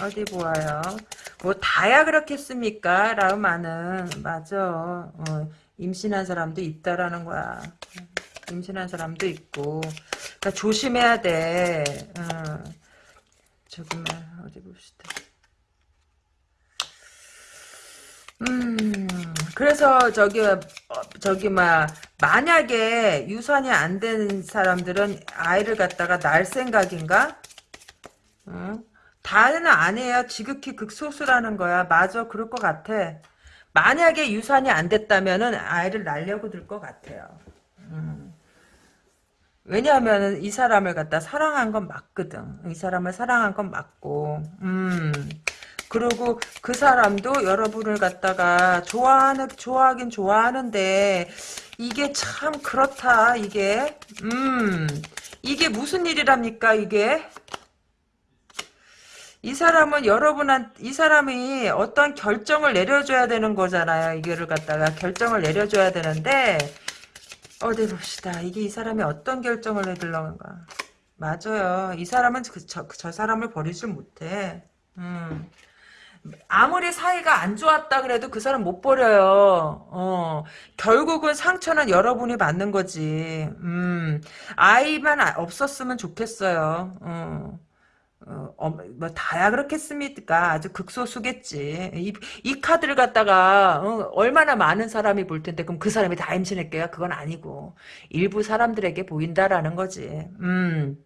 어디 보아요. 뭐 다야 그렇겠습니까? 라우마는 맞아. 어, 임신한 사람도 있다라는 거야. 임신한 사람도 있고. 그러니까 조심해야 돼. 어. 저기만 어디 봅시다. 음, 그래서 저기 어, 저기 막 만약에 유산이 안 된 사람들은 아이를 갖다가 낳을 생각인가? 어? 다는 아니에요. 지극히 극소수라는 거야. 맞아, 그럴 것 같아. 만약에 유산이 안 됐다면은 아이를 낳으려고 들 것 같아요. 음. 왜냐하면 이 사람을 갖다 사랑한 건 맞거든. 이 사람을 사랑한 건 맞고, 음. 그리고 그 사람도 여러분을 갖다가 좋아하는, 좋아하긴 좋아하는데, 이게 참 그렇다, 이게. 음. 이게 무슨 일이랍니까, 이게? 이 사람은 여러분한 이 사람이 어떤 결정을 내려줘야 되는 거잖아요. 이거를 갖다가 결정을 내려줘야 되는데 어디 봅시다. 이게 이 사람이 어떤 결정을 내들려는가. 맞아요. 이 사람은 그, 저, 저 사람을 버리질 못해. 음. 아무리 사이가 안 좋았다 그래도 그 사람 못 버려요. 어. 결국은 상처는 여러분이 받는 거지. 음. 아이만 없었으면 좋겠어요. 어. 어, 어, 뭐 다야 그렇겠습니까? 아주 극소수겠지. 이, 이 카드를 갖다가 어, 얼마나 많은 사람이 볼 텐데 그럼 그 사람이 다 임신했게요? 그건 아니고 일부 사람들에게 보인다라는 거지. 음.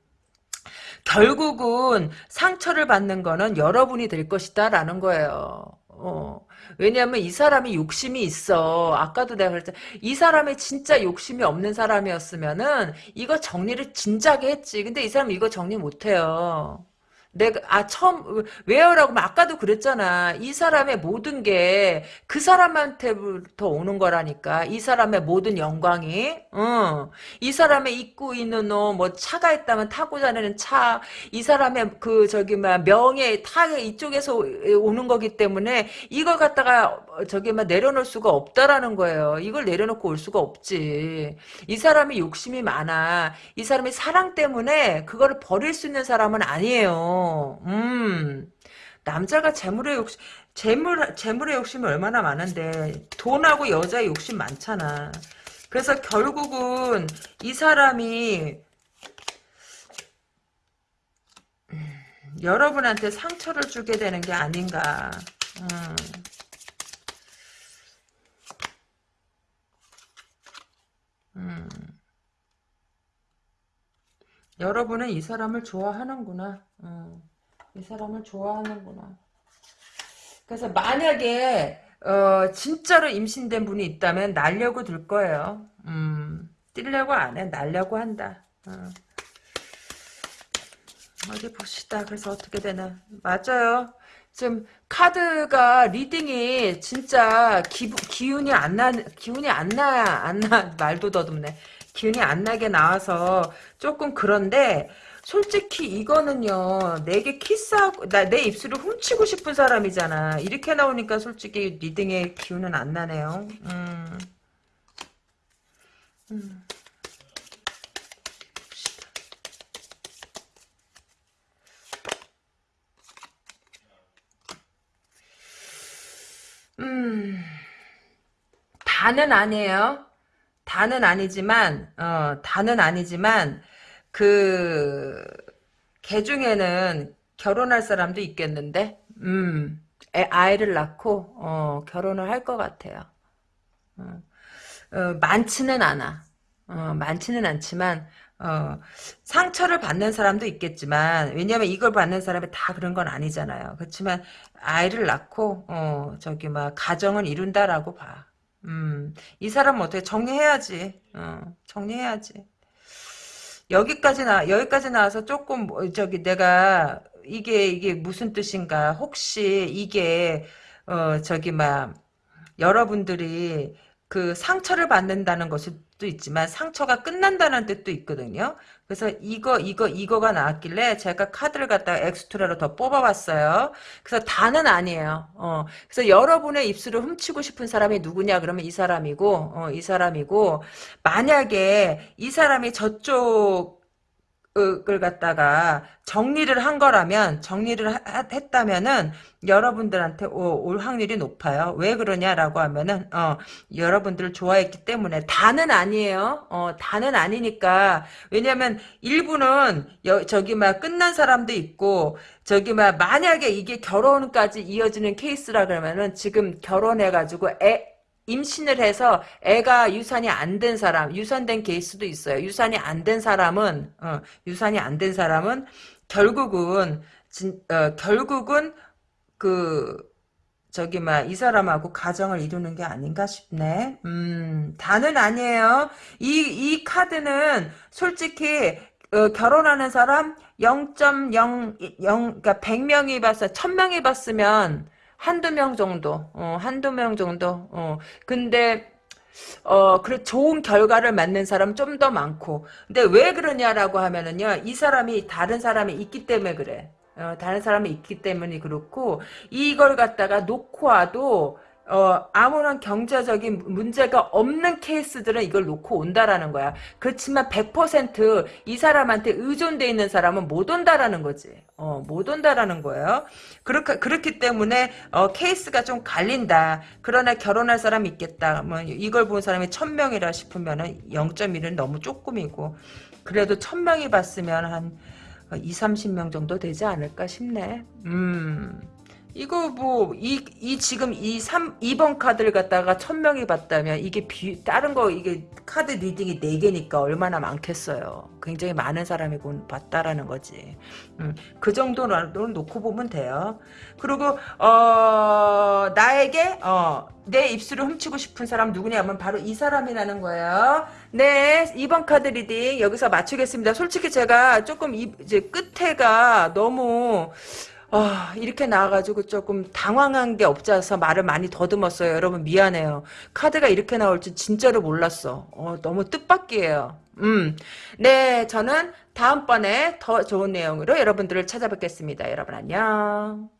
결국은 상처를 받는 거는 여러분이 될 것이다라는 거예요. 어. 왜냐하면 이 사람이 욕심이 있어. 아까도 내가 그랬잖아. 이 사람이 진짜 욕심이 없는 사람이었으면은 이거 정리를 진작에 했지. 근데 이 사람은 이거 정리 못해요. 내가 아 처음 왜요라고 아까도 그랬잖아. 이 사람의 모든 게 그 사람한테부터 오는 거라니까. 이 사람의 모든 영광이. 어. 이 사람의 입고 있는 옷, 뭐 차가 있다면 타고 다니는 차, 이 사람의 그 저기 막 명예, 타의 이쪽에서 오는 거기 때문에 이걸 갖다가 저기 막 내려놓을 수가 없다라는 거예요. 이걸 내려놓고 올 수가 없지. 이 사람이 욕심이 많아. 이 사람이 사랑 때문에 그거를 버릴 수 있는 사람은 아니에요. 음. 남자가 재물의 욕심, 재물, 재물의 욕심이 얼마나 많은데, 돈하고 여자의 욕심 많잖아. 그래서 결국은 이 사람이, 음, 여러분한테 상처를 주게 되는 게 아닌가. 음. 음. 여러분은 이 사람을 좋아하는구나. 음. 이 사람을 좋아하는구나. 그래서 만약에 어, 진짜로 임신된 분이 있다면 날려고 들 거예요. 음, 뛰려고 안 해. 날려고 한다. 어. 어디 봅시다. 그래서 어떻게 되나. 맞아요. 지금 카드가 reading이 진짜 기, 기운이 안 나, 기운이 안 나, 안 나, 말도 더듬네. 기운이 안 나게 나와서 조금 그런데, 솔직히 이거는요 내게 키스하고 나, 내 입술을 훔치고 싶은 사람이잖아 이렇게 나오니까 솔직히 reading의 기운은 안 나네요 음. 음. 음. 다는 아니에요 다는 아니지만 어 다는 아니지만 그, 개 중에는 결혼할 사람도 있겠는데, 음, 애, 아이를 낳고 어, 결혼을 할 것 같아요. 어, 어, 많지는 않아. 어, 많지는 않지만 어, 상처를 받는 사람도 있겠지만 왜냐하면 이걸 받는 사람이 다 그런 건 아니잖아요. 그렇지만 아이를 낳고 어, 저기 막 가정을 이룬다라고 봐. 음, 이 사람은 어떻게 정리해야지. 어, 정리해야지. 여기까지 나 여기까지 나와서 조금 뭐, 저기 내가 이게 이게 무슨 뜻인가? 혹시 이게 어 저기 막 여러분들이 그 상처를 받는다는 것도 있지만 상처가 끝난다는 뜻도 있거든요. 그래서 이거 이거 이거가 나왔길래 제가 카드를 갖다가 엑스트라로 더 뽑아봤어요. 그래서 다는 아니에요. 어, 그래서 여러분의 입술을 훔치고 싶은 사람이 누구냐 그러면 이 사람이고 어, 이 사람이고 만약에 이 사람이 저쪽 을 갖다가 정리를 한 거라면 정리를 하, 했다면은 여러분들한테 오, 올 확률이 높아요. 왜 그러냐라고 하면은 어 여러분들을 좋아했기 때문에 다는 아니에요. 어 다는 아니니까 왜냐면 일부는 여, 저기 막 끝난 사람도 있고 저기 막 만약에 이게 결혼까지 이어지는 케이스라 그러면은 지금 결혼해 가지고 애 임신을 해서 애가 유산이 안 된 사람, 유산된 케이스도 있어요. 유산이 안 된 사람은, 어, 유산이 안 된 사람은 결국은, 진, 어, 결국은 그, 저기, 막, 이 사람하고 가정을 이루는 게 아닌가 싶네. 음, 다는 아니에요. 이, 이 카드는 솔직히, 어, 결혼하는 사람 0.0, 0, 그러니까 100명이 봤어, 1000명이 봤으면, 한두 명 정도, 어, 한두 명 정도, 어, 근데, 어, 그래, 좋은 결과를 맞는 사람 좀 더 많고. 근데 왜 그러냐라고 하면은요, 이 사람이 다른 사람이 있기 때문에 그래. 어, 다른 사람이 있기 때문에 그렇고, 이걸 갖다가 놓고 와도, 어, 아무런 경제적인 문제가 없는 케이스들은 이걸 놓고 온다라는 거야. 그렇지만 100%이 사람한테 의존돼 있는 사람은 못 온다라는 거지. 어, 못 온다라는 거예요. 그렇게, 그렇기 때문에, 어, 케이스가 좀 갈린다. 그러나 결혼할 사람이 있겠다. 뭐, 이걸 본 사람이 1000명이라 싶으면은 0.1은 너무 조금이고, 그래도 1000명이 봤으면 한 2, 30명 정도 되지 않을까 싶네. 음. 이거 뭐, 이, 이 지금 이 3, 2번 카드를 갖다가 1000명이 봤다면 이게 비, 다른 거, 이게 카드 reading이 4개니까 얼마나 많겠어요. 굉장히 많은 사람이 봤다라는 거지. 음, 그 정도로 놓고 보면 돼요. 그리고, 어, 나에게, 어, 내 입술을 훔치고 싶은 사람 누구냐면 바로 이 사람이라는 거예요. 네, 2번 카드 reading 여기서 마치겠습니다. 솔직히 제가 조금 이, 이제 끝에가 너무, 아, 이렇게 나와가지고 조금 당황한 게 없잖아서 말을 많이 더듬었어요. 여러분 미안해요. 카드가 이렇게 나올 줄 진짜로 몰랐어. 어, 너무 뜻밖이에요. 음, 네, 저는 다음번에 더 좋은 내용으로 여러분들을 찾아뵙겠습니다. 여러분 안녕.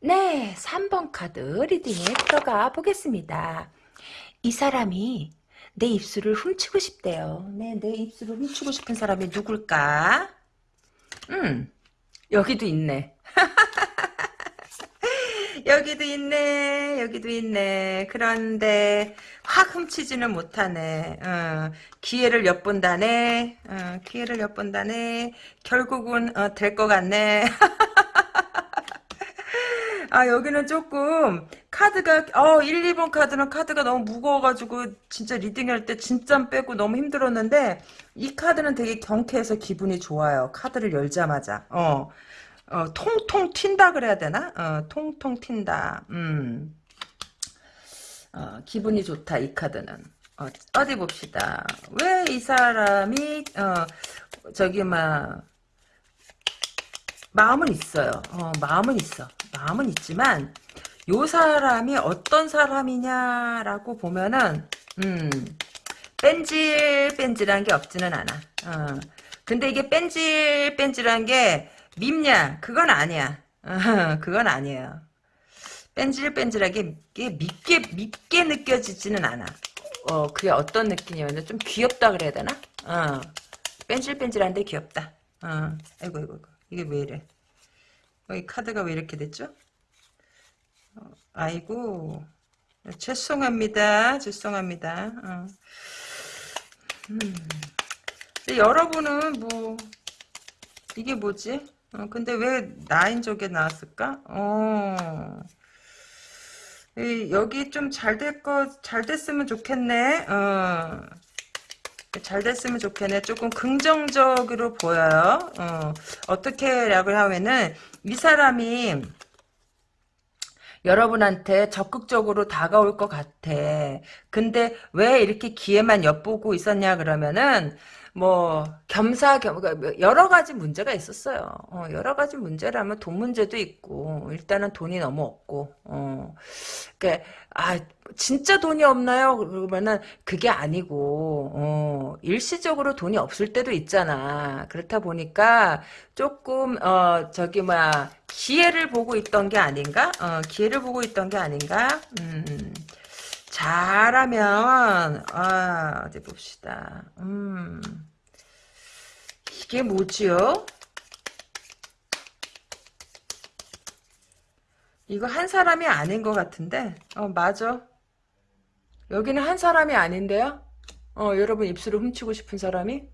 네, 3번 카드 리딩에 들어가 보겠습니다. 이 사람이 내 입술을 훔치고 싶대요. 네, 내 입술을 훔치고 싶은 사람이 누굴까? 음, 여기도 있네. 여기도 있네. 여기도 있네. 그런데 확 훔치지는 못하네. 어, 기회를 엿본다네. 어, 기회를 엿본다네. 결국은 어, 될 것 같네. 아 여기는 조금 카드가 어 1, 2번 카드는 카드가 너무 무거워가지고 진짜 리딩할 때 진짜 빼고 너무 힘들었는데 이 카드는 되게 경쾌해서 기분이 좋아요. 카드를 열자마자 어, 어 통통 튄다 그래야 되나? 어 통통 튄다. 음. 어, 기분이 좋다 이 카드는. 어, 어디 봅시다. 왜 이 사람이 어 저기 막 마음은 있어요. 어, 마음은 있어. 마음은 있지만 요 사람이 어떤 사람이냐라고 보면은 음, 뺀질뺀질한 게 없지는 않아. 어. 근데 이게 뺀질뺀질한 게 밉냐? 그건 아니야. 어, 그건 아니에요. 뺀질뺀질하게 밉게 밉게 느껴지지는 않아. 어, 그게 어떤 느낌이냐면 좀 귀엽다 그래야 되나? 어. 뺀질뺀질한데 귀엽다. 어. 아이고 아이고. 이게 왜 이래? 이 카드가 왜 이렇게 됐죠? 어, 아이고 죄송합니다. 죄송합니다. 어. 음. 여러분은 뭐 이게 뭐지? 어, 근데 왜 나인족에 나왔을까? 어. 이, 여기 좀 잘 될 거, 잘 됐으면 좋겠네. 어. 잘 됐으면 좋겠네. 조금 긍정적으로 보여요. 어. 어떻게라고 하면은, 이 사람이, 여러분한테 적극적으로 다가올 것 같아. 근데 왜 이렇게 기회만 엿보고 있었냐 그러면은 뭐 겸사겸 그러니까 여러 가지 문제가 있었어요. 어, 여러 가지 문제라면 돈 문제도 있고 일단은 돈이 너무 없고 어. 그러니까 아 진짜 돈이 없나요? 그러면은 그게 아니고 어, 일시적으로 돈이 없을 때도 있잖아. 그렇다 보니까 조금 어 저기 뭐야 기회를 보고 있던 게 아닌가? 어, 기회를 보고 있던 게 아닌가? 음. 잘하면 아 어디 봅시다. 음 이게 뭐지요? 이거 한 사람이 아닌 것 같은데 어 맞아. 여기는 한 사람이 아닌데요? 어 여러분 입술을 훔치고 싶은 사람이?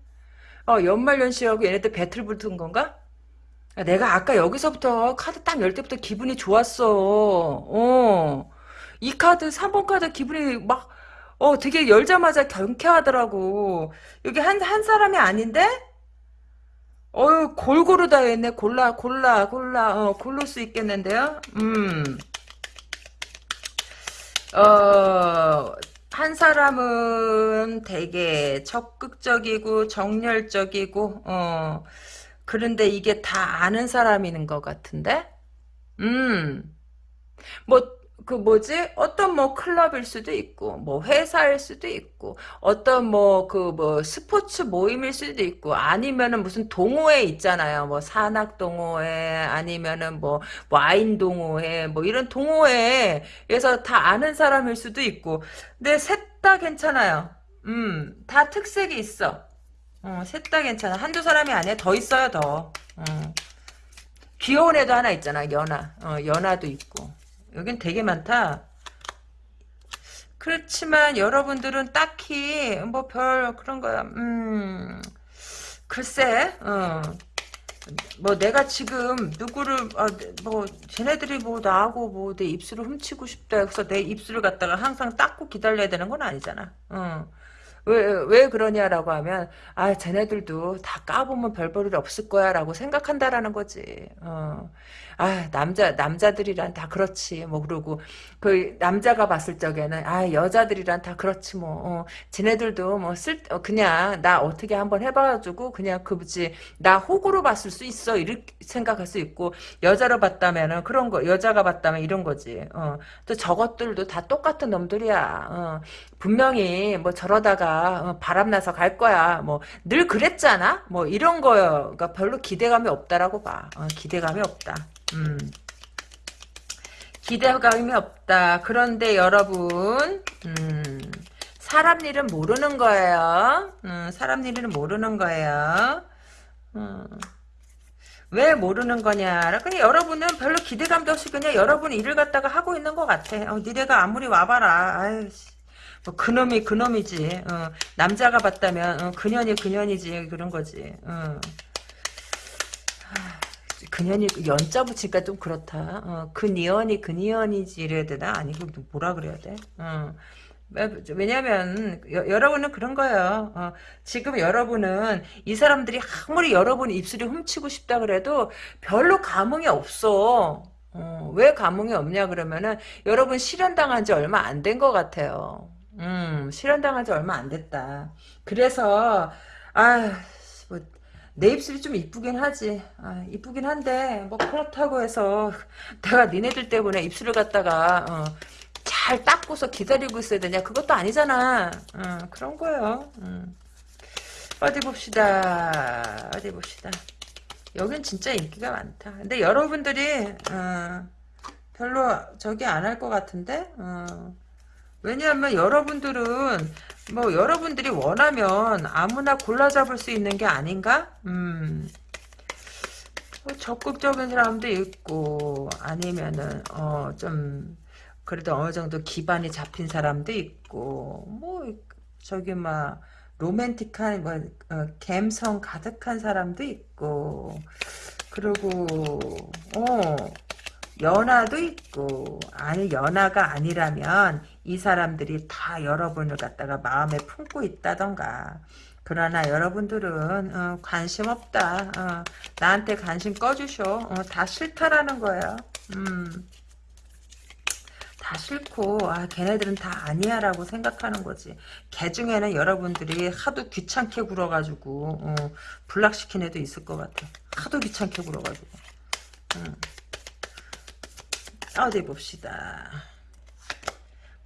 어 연말연시하고 얘네들 배틀 붙은 건가? 아, 내가 아까 여기서부터 카드 딱 열 때부터 기분이 좋았어. 어. 이 카드 3번 카드 기분이 막 어 되게 열자마자 경쾌하더라고. 여기 한 한 사람이 아닌데? 어유 골고루 다 했네. 골라 골라 골라 어 고를 수 있겠는데요. 음. 어, 한 사람은 되게 적극적이고 정열적이고 어. 그런데 이게 다 아는 사람인 것 같은데? 음. 뭐 그 뭐지? 어떤 뭐 클럽일 수도 있고, 뭐 회사일 수도 있고, 어떤 뭐그 뭐 스포츠 모임일 수도 있고, 아니면은 무슨 동호회 있잖아요. 뭐 산악 동호회, 아니면은 뭐 와인 동호회, 뭐 이런 동호회에서 다 아는 사람일 수도 있고, 근데 셋 다 괜찮아요. 음, 다 특색이 있어. 어, 셋 다 괜찮아. 한두 사람이 아니야. 더 있어요, 더. 어. 귀여운 애도 하나 있잖아, 연하. 어, 연하도 있고. 여긴 되게 많다. 그렇지만 여러분들은 딱히 뭐 별 그런 거야. 음 글쎄 어. 뭐 내가 지금 누구를 아, 뭐 쟤네들이 뭐 나하고 뭐 내 입술을 훔치고 싶다 해서 내 입술을 갖다가 항상 닦고 기다려야 되는 건 아니잖아. 어. 왜, 왜 그러냐라고 하면, 아, 쟤네들도 다 까보면 별 볼일 없을 거야, 라고 생각한다라는 거지. 어. 아, 남자, 남자들이란 다 그렇지. 뭐, 그러고, 그, 남자가 봤을 적에는, 아, 여자들이란 다 그렇지, 뭐. 어. 쟤네들도 뭐, 쓸, 어, 그냥, 나 어떻게 한번 해봐가지고, 그냥 그, 뭐지, 나 호구로 봤을 수 있어. 이렇게 생각할 수 있고, 여자로 봤다면은 그런 거, 여자가 봤다면 이런 거지. 어. 또 저것들도 다 똑같은 놈들이야. 어. 분명히 뭐 저러다가 어, 바람나서 갈 거야. 뭐 늘 그랬잖아. 뭐 이런 거가 별로 기대감이 없다라고 봐. 어, 기대감이 없다. 음. 기대감이 없다. 그런데 여러분, 음, 사람 일은 모르는 거예요. 음, 사람 일은 모르는 거예요. 음. 왜 모르는 거냐. 그냥 여러분은 별로 기대감도 없이 그냥 여러분 일을 갖다가 하고 있는 것 같아. 어, 니네가 아무리 와봐라. 아이씨. 뭐 그놈이 그놈이지. 어, 남자가 봤다면 어, 그년이 그년이지 그런 거지. 어. 그년이 연자 붙이니까 좀 그렇다. 어, 그니언이 그니언이지 이래야 되나? 아니고 뭐라 그래야 돼? 어. 왜냐면 여, 러분은 그런 거예요. 어, 지금 여러분은 이 사람들이 아무리 여러분 입술이 훔치고 싶다 그래도 별로 감흥이 없어. 어, 왜 감흥이 없냐 그러면은 여러분 실현당한 지 얼마 안 된 것 같아요. 음, 실현당한 지 얼마 안 됐다. 그래서, 아, 뭐, 내 입술이 좀 이쁘긴 하지. 아, 이쁘긴 한데, 뭐, 그렇다고 해서, 내가 니네들 때문에 입술을 갖다가, 어, 잘 닦고서 기다리고 있어야 되냐? 그것도 아니잖아. 어, 그런 거예요. 음. 어디 봅시다. 어디 봅시다. 여긴 진짜 인기가 많다. 근데 여러분들이, 어, 별로 저기 안 할 것 같은데? 어. 왜냐하면 여러분들은 뭐 여러분들이 원하면 아무나 골라 잡을 수 있는 게 아닌가? 음. 뭐 적극적인 사람도 있고 아니면은 어 좀 그래도 어느 정도 기반이 잡힌 사람도 있고 뭐 저기 막 로맨틱한 뭐 어, 감성 가득한 사람도 있고 그리고 어 연하도 있고 아니 연하가 아니라면 이 사람들이 다 여러분을 갖다가 마음에 품고 있다던가 그러나 여러분들은 어, 관심 없다 어, 나한테 관심 꺼주쇼 어, 다 싫다라는 거예요 음. 다 싫고 아 걔네들은 다 아니야 라고 생각하는 거지. 걔 중에는 여러분들이 하도 귀찮게 굴어가지고 어, 불락시킨 애도 있을 것 같아. 하도 귀찮게 굴어가지고. 음. 어디 봅시다.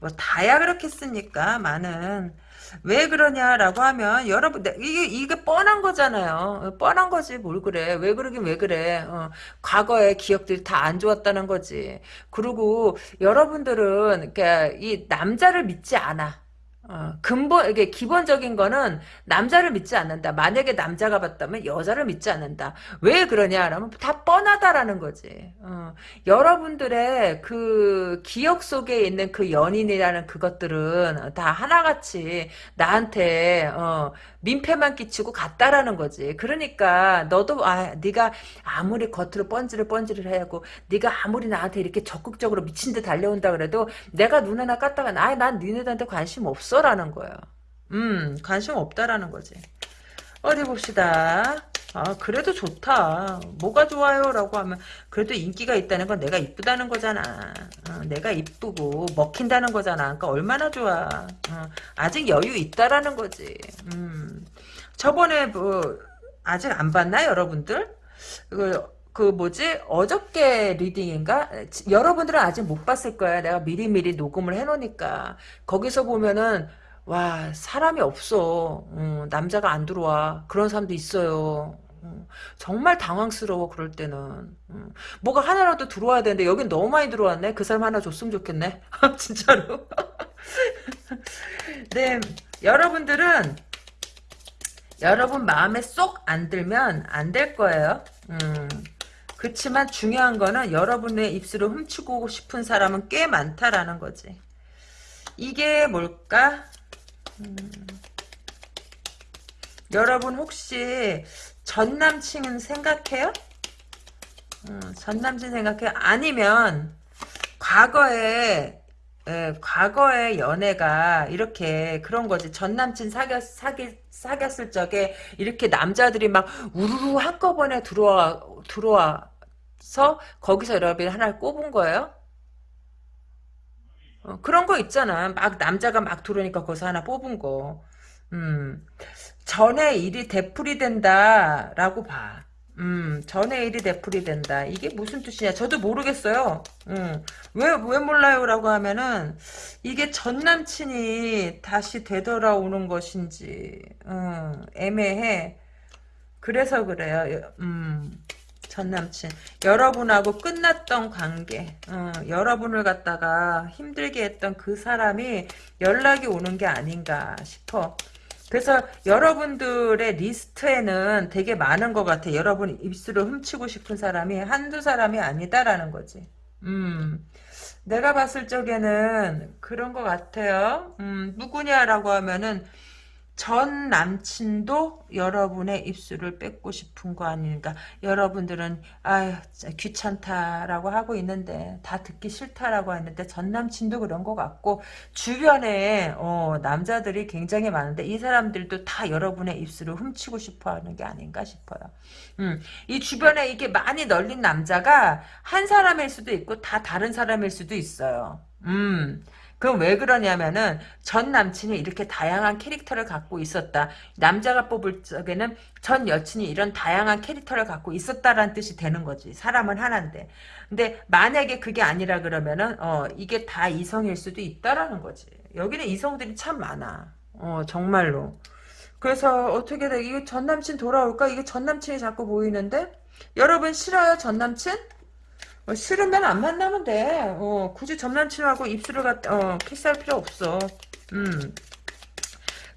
뭐 다야 그렇겠습니까? 많은 왜 그러냐라고 하면 여러분 이게 이게 뻔한 거잖아요. 뻔한 거지 뭘 그래? 왜 그러긴 왜 그래? 어, 과거의 기억들이 다 안 좋았다는 거지. 그리고 여러분들은 그러니까 이 남자를 믿지 않아. 어, 근본, 이게 기본적인 거는 남자를 믿지 않는다. 만약에 남자가 봤다면 여자를 믿지 않는다. 왜 그러냐? 라면 다 뻔하다라는 거지. 어, 여러분들의 그 기억 속에 있는 그 연인이라는 그것들은 다 하나같이 나한테, 어, 민폐만 끼치고 갔다라는 거지. 그러니까 너도 아 네가 아무리 겉으로 뻔지를 뻔지를 해고 네가 아무리 나한테 이렇게 적극적으로 미친 듯 달려온다 그래도 내가 눈 하나 깠다가 아난 니네들한테 관심 없어라는 거예요. 음 관심 없다라는 거지. 어디 봅시다. 아 그래도 좋다. 뭐가 좋아요? 라고 하면 그래도 인기가 있다는 건 내가 이쁘다는 거잖아. 어, 내가 이쁘고 먹힌다는 거잖아. 그러니까 얼마나 좋아. 어, 아직 여유 있다라는 거지. 음. 저번에 뭐 아직 안 봤나 여러분들? 그, 그 뭐지 어저께 리딩인가 여러분들은 아직 못 봤을 거야 내가 미리미리 녹음을 해놓으니까 거기서 보면은 와 사람이 없어 음, 남자가 안 들어와 그런 사람도 있어요 음, 정말 당황스러워 그럴 때는. 음, 뭐가 하나라도 들어와야 되는데 여긴 너무 많이 들어왔네. 그 사람 하나 줬으면 좋겠네. 진짜로. 네 여러분들은 여러분 마음에 쏙 안 들면 안 될 거예요. 음, 그렇지만 중요한 거는 여러분의 입술을 훔치고 싶은 사람은 꽤 많다라는 거지. 이게 뭘까? 음, 여러분 혹시 전 남친 생각해요? 음, 전 남친 생각해요? 아니면 과거에 예, 과거의 연애가 이렇게 그런 거지. 전 남친 사귀었, 사귀, 사귀었을 적에 이렇게 남자들이 막 우르르 한꺼번에 들어와, 들어와서 거기서 여러분이 하나를 꼽은 거예요? 어, 그런 거 있잖아. 막 남자가 막 들어오니까 거기서 하나 뽑은 거. 음, 전에 일이 되풀이 된다라고 봐. 음, 전에 일이 되풀이 된다. 이게 무슨 뜻이냐? 저도 모르겠어요. 음, 왜, 왜 몰라요? 라고 하면은, 이게 전 남친이 다시 되돌아오는 것인지, 음, 애매해. 그래서 그래요. 음, 전 남친. 여러분하고 끝났던 관계, 어, 여러분을 갖다가 힘들게 했던 그 사람이 연락이 오는 게 아닌가 싶어. 그래서 여러분들의 리스트에는 되게 많은 것 같아. 여러분 입술을 훔치고 싶은 사람이 한두 사람이 아니다라는 거지. 음. 내가 봤을 적에는 그런 것 같아요. 음, 누구냐라고 하면은 전 남친도 여러분의 입술을 뺏고 싶은 거 아닌가. 여러분들은 아유 귀찮다라고 하고 있는데 다 듣기 싫다라고 했는데 전 남친도 그런 것 같고 주변에 어, 남자들이 굉장히 많은데 이 사람들도 다 여러분의 입술을 훔치고 싶어하는 게 아닌가 싶어요. 음, 이 주변에 이게 많이 널린 남자가 한 사람일 수도 있고 다 다른 사람일 수도 있어요. 음. 그럼 왜 그러냐면은 전 남친이 이렇게 다양한 캐릭터를 갖고 있었다. 남자가 뽑을 적에는 전 여친이 이런 다양한 캐릭터를 갖고 있었다라는 뜻이 되는 거지. 사람은 하나인데. 근데 만약에 그게 아니라 그러면은 어 이게 다 이성일 수도 있다라는 거지. 여기는 이성들이 참 많아. 어 정말로. 그래서 어떻게 돼? 이거 전 남친 돌아올까? 이게 전 남친이 자꾸 보이는데? 여러분 싫어요 전 남친? 어, 싫으면 안 만나면 돼. 어, 굳이 전 남친하고 입술을 갖, 어, 키스할 필요 없어. 음.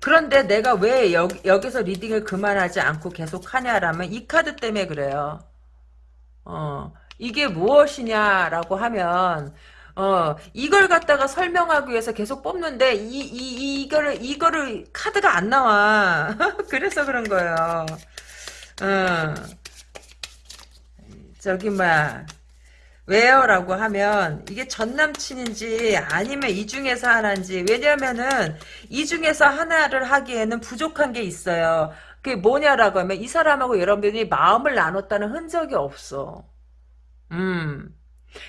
그런데 내가 왜 여, 여기서 리딩을 그만하지 않고 계속 하냐라면 이 카드 때문에 그래요. 어, 이게 무엇이냐라고 하면, 어, 이걸 갖다가 설명하기 위해서 계속 뽑는데, 이, 이, 이거를, 이거를, 카드가 안 나와. 그래서 그런 거예요. 어. 저기, 뭐야. 왜요? 라고 하면, 이게 전 남친인지, 아니면 이 중에서 하나인지, 왜냐면은, 이 중에서 하나를 하기에는 부족한 게 있어요. 그게 뭐냐라고 하면, 이 사람하고 여러분들이 마음을 나눴다는 흔적이 없어. 음.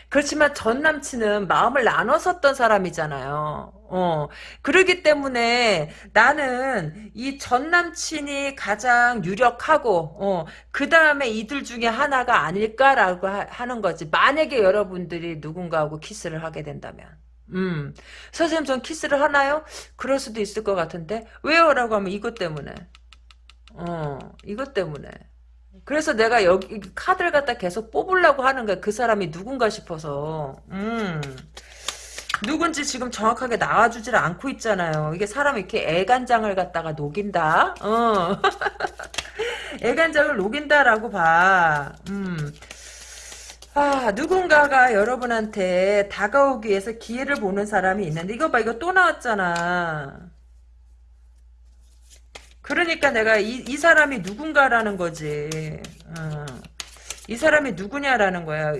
그렇지만 전 남친은 마음을 나눴었던 사람이잖아요. 어. 그러기 때문에 나는 이 전 남친이 가장 유력하고, 어, 그 다음에 이들 중에 하나가 아닐까라고 하, 는 거지. 만약에 여러분들이 누군가하고 키스를 하게 된다면. 음. 선생님 전 키스를 하나요? 그럴 수도 있을 것 같은데. 왜요? 라고 하면 이것 때문에. 어, 이것 때문에. 그래서 내가 여기 카드를 갖다 계속 뽑으려고 하는 거야. 그 사람이 누군가 싶어서. 음. 누군지 지금 정확하게 나와주질 않고 있잖아요. 이게 사람이 이렇게 애간장을 갖다가 녹인다? 어. 애간장을 녹인다라고 봐. 음. 아, 누군가가 여러분한테 다가오기 위해서 기회를 보는 사람이 있는데, 이거 봐, 이거 또 나왔잖아. 그러니까 내가 이, 이 사람이 누군가라는 거지. 어. 이 사람이 누구냐라는 거야.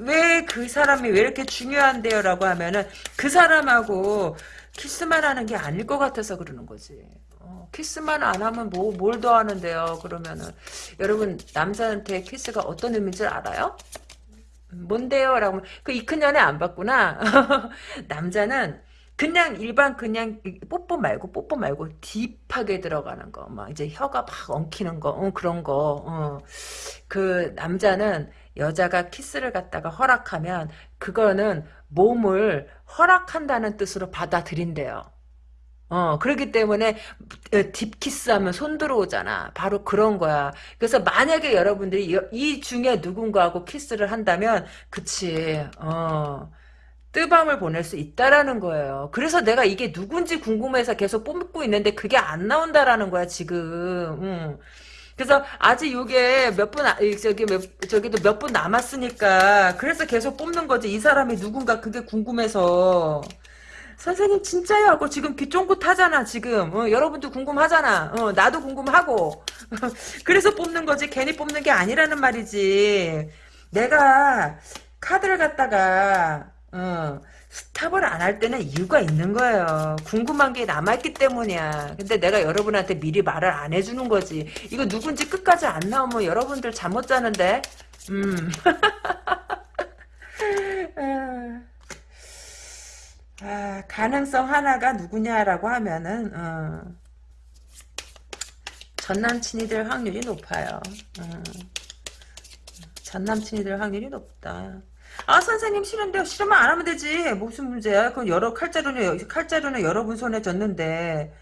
왜 그 사람이 왜 이렇게 중요한데요? 라고 하면은 그 사람하고 키스만 하는 게 아닐 것 같아서 그러는 거지. 어, 키스만 안 하면 뭐, 뭘 더 하는데요? 그러면은. 여러분, 남자한테 키스가 어떤 의미인지 알아요? 뭔데요? 라고 그이큰 연애 안 봤구나. 남자는 그냥 일반 그냥 뽀뽀 말고 뽀뽀 말고 딥하게 들어가는 거, 막 이제 혀가 막 엉키는 거, 어, 그런 거. 어. 그 남자는 여자가 키스를 갖다가 허락하면 그거는 몸을 허락한다는 뜻으로 받아들인대요. 어, 그렇기 때문에 어, 딥키스하면 손 들어오잖아. 바로 그런 거야. 그래서 만약에 여러분들이 이 중에 누군가하고 키스를 한다면 그치. 어. 뜨밤을 보낼 수 있다라는 거예요. 그래서 내가 이게 누군지 궁금해서 계속 뽑고 있는데 그게 안 나온다라는 거야 지금. 응. 그래서 아직 이게 몇 분, 아, 저기 몇, 저기도 몇 분 남았으니까 그래서 계속 뽑는 거지. 이 사람이 누군가 그게 궁금해서. 선생님 진짜요? 하고 지금 귀 쫑긋 하잖아 지금. 어, 여러분도 궁금하잖아. 어, 나도 궁금하고. 그래서 뽑는 거지. 괜히 뽑는 게 아니라는 말이지. 내가 카드를 갖다가 어, 스탑을 안 할 때는 이유가 있는 거예요. 궁금한 게 남아있기 때문이야. 근데 내가 여러분한테 미리 말을 안 해주는 거지. 이거 누군지 끝까지 안 나오면 여러분들 잠 못 자는데. 음. 아, 가능성 하나가 누구냐라고 하면은 어, 전남친이 될 확률이 높아요. 어, 전남친이 될 확률이 높다. 아 선생님 싫은데 싫으면 안 하면 되지. 무슨 문제야? 그건 여러 칼자루는 칼자루는 여러분 손에 줬는데.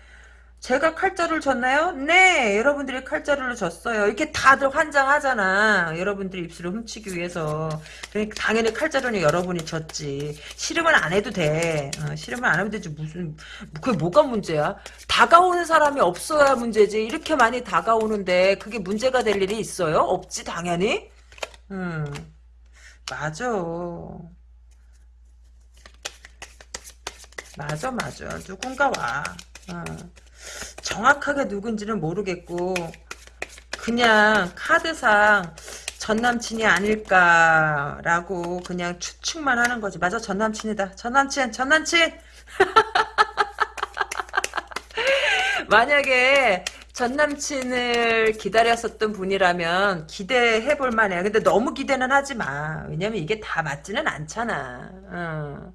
제가 칼자루를 줬나요? 네! 여러분들이 칼자루를 줬어요. 이렇게 다들 환장하잖아. 여러분들이 입술을 훔치기 위해서. 그러니까 당연히 칼자루는 여러분이 줬지. 싫으면 안 해도 돼. 어, 싫으면 안 하면 되지. 무슨 그게 뭐가 문제야? 다가오는 사람이 없어야 문제지. 이렇게 많이 다가오는데 그게 문제가 될 일이 있어요? 없지 당연히? 음. 맞아. 맞아, 맞아. 누군가 와. 어. 정확하게 누군지는 모르겠고, 그냥 카드상 전남친이 아닐까라고 그냥 추측만 하는 거지. 맞아, 전남친이다. 전남친, 전남친! 만약에 전 남친을 기다렸었던 분이라면 기대해 볼 만해. 근데 너무 기대는 하지 마. 왜냐면 이게 다 맞지는 않잖아. 어.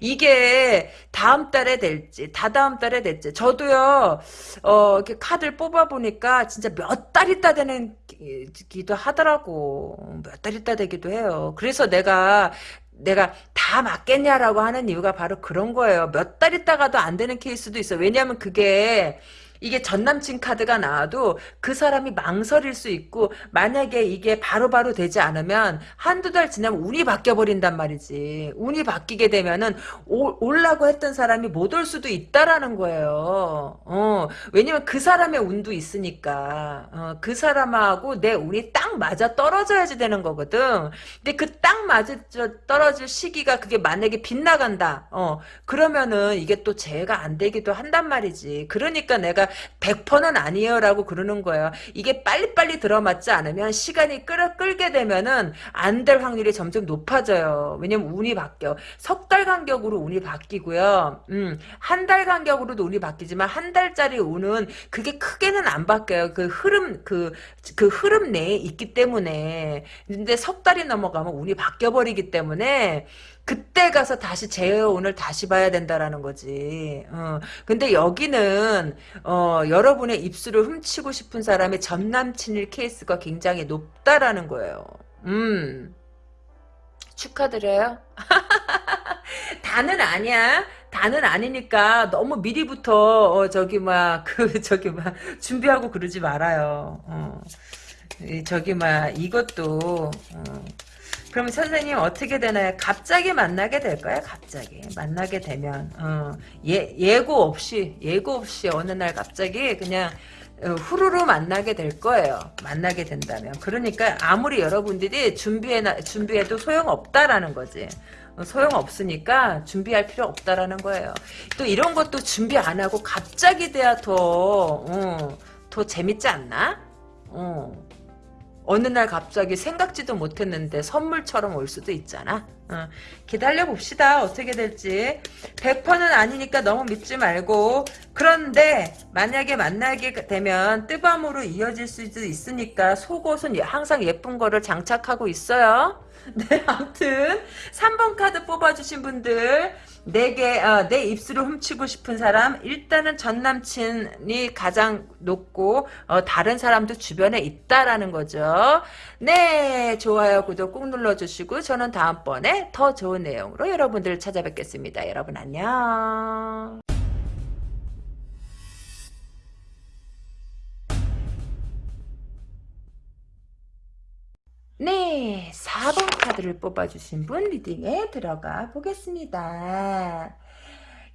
이게 다음 달에 될지, 다다음 달에 될지. 저도요, 어, 이렇게 카드를 뽑아 보니까 진짜 몇 달 있다 되는 기도 하더라고. 몇 달 있다 되기도 해요. 그래서 내가 내가 다 맞겠냐라고 하는 이유가 바로 그런 거예요. 몇 달 있다가도 안 되는 케이스도 있어. 왜냐하면 그게 이게 전남친 카드가 나와도 그 사람이 망설일 수 있고 만약에 이게 바로 바로 되지 않으면 한두 달 지나면 운이 바뀌어버린단 말이지. 운이 바뀌게 되면은 오, 올라고 했던 사람이 못 올 수도 있다라는 거예요. 어, 왜냐면 그 사람의 운도 있으니까. 어, 그 사람하고 내 운이 딱 맞아 떨어져야지 되는 거거든. 근데 그 딱 맞아 떨어질 시기가 그게 만약에 빗나간다. 어, 그러면은 이게 또 재해가 안 되기도 한단 말이지. 그러니까 내가 100%는 아니에요라고 그러는 거예요. 이게 빨리빨리 들어맞지 않으면 시간이 끌, 끌게 되면은 안 될 확률이 점점 높아져요. 왜냐면 운이 바뀌어. 석 달 간격으로 운이 바뀌고요. 음, 한 달 간격으로도 운이 바뀌지만 한 달짜리 운은 그게 크게는 안 바뀌어요. 그 흐름 그, 그 흐름 내에 있기 때문에. 근데 석 달이 넘어가면 운이 바뀌어 버리기 때문에 그때 가서 다시 재혼을 다시 봐야 된다라는 거지. 어. 근데 여기는 어, 여러분의 입술을 훔치고 싶은 사람의 전 남친일 케이스가 굉장히 높다라는 거예요. 음. 축하드려요. 다는 아니야. 다는 아니니까 너무 미리부터 어, 저기 막 그 저기 막 준비하고 그러지 말아요. 어. 저기 막 이것도 어. 그럼 선생님 어떻게 되나요? 갑자기 만나게 될 거야. 갑자기 만나게 되면 어, 예 예고 없이 예고 없이 어느 날 갑자기 그냥 어, 후루루 만나게 될 거예요. 만나게 된다면. 그러니까 아무리 여러분들이 준비해 준비해도 소용 없다라는 거지. 어, 소용 없으니까 준비할 필요 없다라는 거예요. 또 이런 것도 준비 안 하고 갑자기 돼야 더, 어, 더 재밌지 않나? 어. 어느 날 갑자기 생각지도 못했는데 선물처럼 올 수도 있잖아. 어, 기다려 봅시다. 어떻게 될지. 100%는 아니니까 너무 믿지 말고 그런데 만약에 만나게 되면 뜨밤으로 이어질 수도 있으니까 속옷은 항상 예쁜 거를 장착하고 있어요. 네, 아무튼 3번 카드 뽑아주신 분들 내게 어, 내 입술을 훔치고 싶은 사람 일단은 전 남친이 가장 높고 어, 다른 사람도 주변에 있다라는 거죠. 네 좋아요 구독 꾹 눌러주시고 저는 다음번에 더 좋은 내용으로 여러분들을 찾아뵙겠습니다. 여러분 안녕. 네, 4번 카드를 뽑아주신 분 리딩에 들어가 보겠습니다.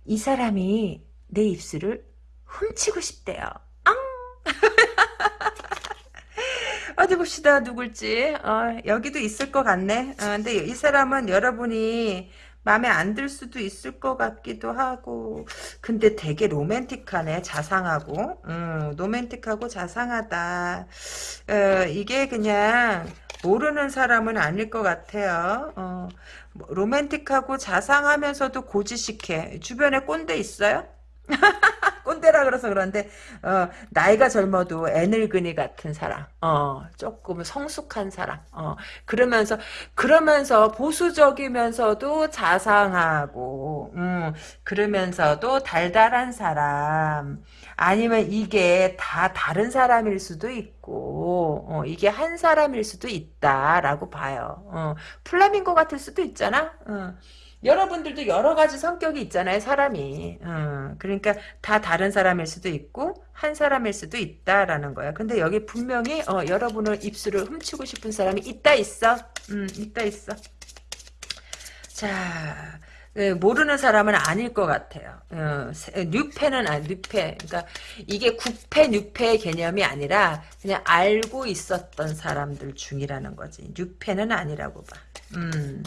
이 사람이 내 입술을 훔치고 싶대요. 앙! 어디 봅시다 누굴지 어, 여기도 있을 것 같네 어, 근데 이 사람은 여러분이 마음에 안 들 수도 있을 것 같기도 하고 근데 되게 로맨틱하네 자상하고 음, 로맨틱하고 자상하다 어, 이게 그냥 모르는 사람은 아닐 것 같아요. 어, 뭐, 로맨틱하고 자상하면서도 고지식해. 주변에 꼰대 있어요? 꼰대라 그래서 그런데 어, 나이가 젊어도 애늙은이 같은 사람 어, 조금 성숙한 사람 어, 그러면서 그러면서 보수적이면서도 자상하고 음, 그러면서도 달달한 사람 아니면 이게 다 다른 사람일 수도 있고 어, 이게 한 사람일 수도 있다라고 봐요 어, 플라밍고 같을 수도 있잖아 어. 여러분들도 여러 가지 성격이 있잖아요, 사람이. 어, 그러니까 다 다른 사람일 수도 있고 한 사람일 수도 있다라는 거야. 근데 여기 분명히 어, 여러분을 입술을 훔치고 싶은 사람이 있다 있어. 음, 있다 있어. 자, 네, 모르는 사람은 아닐 것 같아요. 어, 뉴패는 아 뉴패. 그러니까 이게 구패 뉴패의 개념이 아니라 그냥 알고 있었던 사람들 중이라는 거지. 뉴패는 아니라고 봐. 음.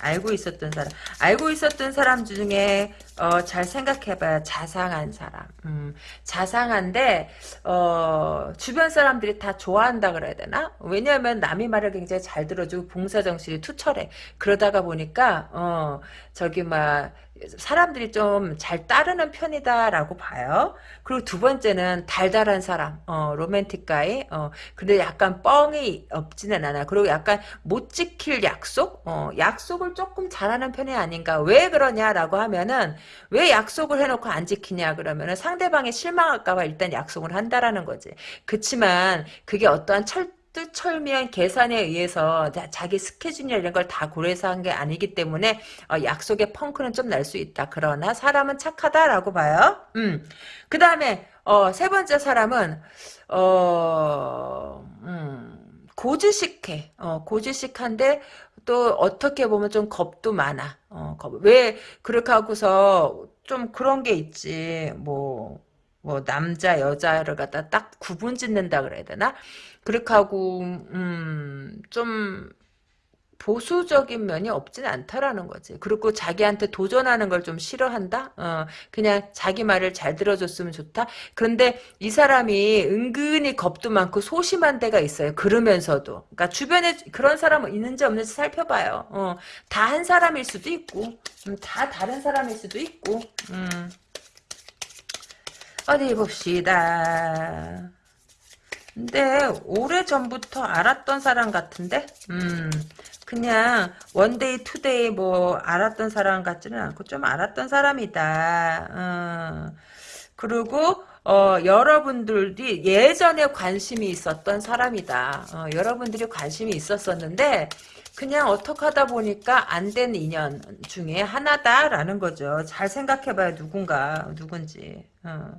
알고 있었던 사람 알고 있었던 사람 중에 어, 잘 생각해봐야 자상한 사람. 음, 자상한데 어, 주변 사람들이 다 좋아한다 그래야 되나? 왜냐하면 남의 말을 굉장히 잘 들어주고 봉사정신이 투철해. 그러다가 보니까 어, 저기 막 사람들이 좀 잘 따르는 편이다라고 봐요. 그리고 두 번째는 달달한 사람, 어, 로맨틱가이, 어, 근데 약간 뻥이 없지는 않아. 그리고 약간 못 지킬 약속, 어, 약속을 조금 잘하는 편이 아닌가. 왜 그러냐라고 하면은 왜 약속을 해놓고 안 지키냐 그러면은 상대방이 실망할까봐 일단 약속을 한다라는 거지. 그치만 그게 어떠한 철 뜻철미한 계산에 의해서 자기 스케줄이나 이런 걸 다 고려해서 한 게 아니기 때문에 어, 약속의 펑크는 좀 날 수 있다. 그러나 사람은 착하다라고 봐요. 음. 그 다음에 어, 세 번째 사람은 어, 음, 고지식해. 어, 고지식한데 또 어떻게 보면 좀 겁도 많아. 어, 겁. 왜 그렇게 하고서 좀 그런 게 있지. 뭐, 뭐 남자 여자를 갖다 딱 구분 짓는다 그래야 되나? 그렇게 하고 음 좀 보수적인 면이 없진 않다라는 거지. 그리고 자기한테 도전하는 걸 좀 싫어한다? 어, 그냥 자기 말을 잘 들어줬으면 좋다? 그런데 이 사람이 은근히 겁도 많고 소심한 데가 있어요. 그러면서도. 그러니까 주변에 그런 사람은 있는지 없는지 살펴봐요. 어, 다 한 사람일 수도 있고, 음, 다 다른 사람일 수도 있고, 음. 어디 봅시다. 근데 오래전부터 알았던 사람 같은데? 음, 그냥 one day two day 뭐 알았던 사람 같지는 않고 좀 알았던 사람이다. 어. 그리고 어, 여러분들이 예전에 관심이 있었던 사람이다. 어, 여러분들이 관심이 있었었는데 그냥 어떻게 하다 보니까 안 된 인연 중에 하나다라는 거죠. 잘 생각해봐요. 누군가 누군지. 어.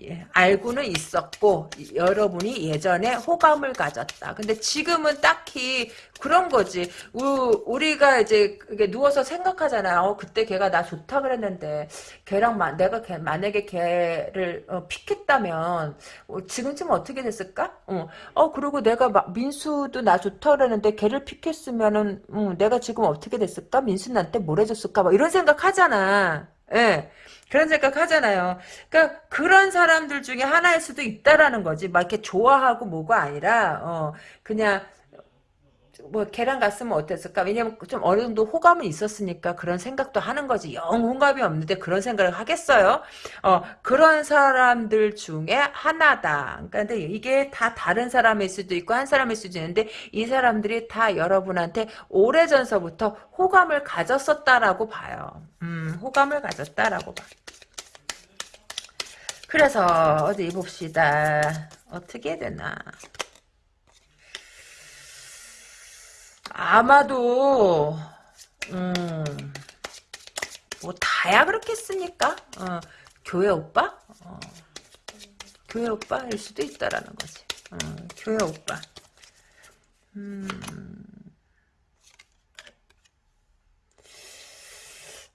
예, 알고는 있었고 여러분이 예전에 호감을 가졌다. 근데 지금은 딱히 그런 거지. 우, 리가 이제 누워서 생각하잖아요. 어, 그때 걔가 나 좋다 그랬는데 걔랑 마, 내가 걔, 만약에 걔를 어, 픽했다면 어, 지금쯤 어떻게 됐을까? 어, 어 그리고 내가 마, 민수도 나 좋다 그랬는데 걔를 픽했으면은 음, 내가 지금 어떻게 됐을까? 민수 나한테 뭘 해줬을까? 막 이런 생각 하잖아. 예. 그런 생각 하잖아요. 그러니까 그런 사람들 중에 하나일 수도 있다라는 거지. 막 이렇게 좋아하고 뭐가 아니라 어 그냥 뭐 걔랑 갔으면 어땠을까? 왜냐면 좀 어느 정도 호감은 있었으니까 그런 생각도 하는 거지. 영 호감이 없는데 그런 생각을 하겠어요? 어 그런 사람들 중에 하나다. 그러니까 근데 이게 다 다른 사람일 수도 있고 한 사람일 수도 있는데 이 사람들이 다 여러분한테 오래전서부터 호감을 가졌었다라고 봐요. 음, 호감을 가졌다라고 봐. 그래서 어디 봅시다. 어떻게 되나. 아마도 음, 뭐 다야 그렇겠습니까? 어, 교회 오빠? 어, 교회 오빠일 수도 있다라는 거지. 어, 교회 오빠. 음.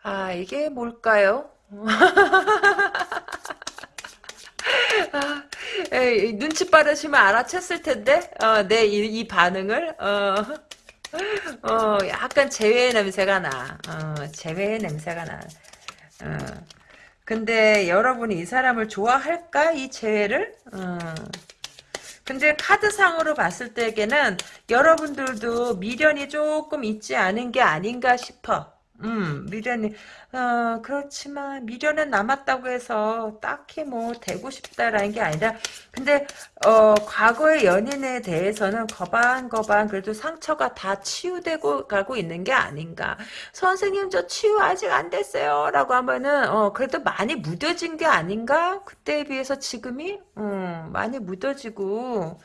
아 이게 뭘까요? 아, 에이, 눈치 빠르시면 알아챘을 텐데, 어, 내이 반응을, 어. 어, 약간 재회 냄새가 나. 어, 재회 냄새가 나. 어. 근데 여러분이 이 사람을 좋아할까? 이 재회를? 어. 근데 카드상으로 봤을 때에는 여러분들도 미련이 조금 있지 않은 게 아닌가 싶어. 음, 미련이, 어, 그렇지만, 미련은 남았다고 해서, 딱히 뭐, 되고 싶다라는 게 아니라, 근데, 어, 과거의 연인에 대해서는 거반거반, 그래도 상처가 다 치유되고 가고 있는 게 아닌가. 선생님, 저 치유 아직 안 됐어요. 라고 하면은, 어, 그래도 많이 무뎌진 게 아닌가? 그때에 비해서 지금이, 음, 많이 무뎌지고,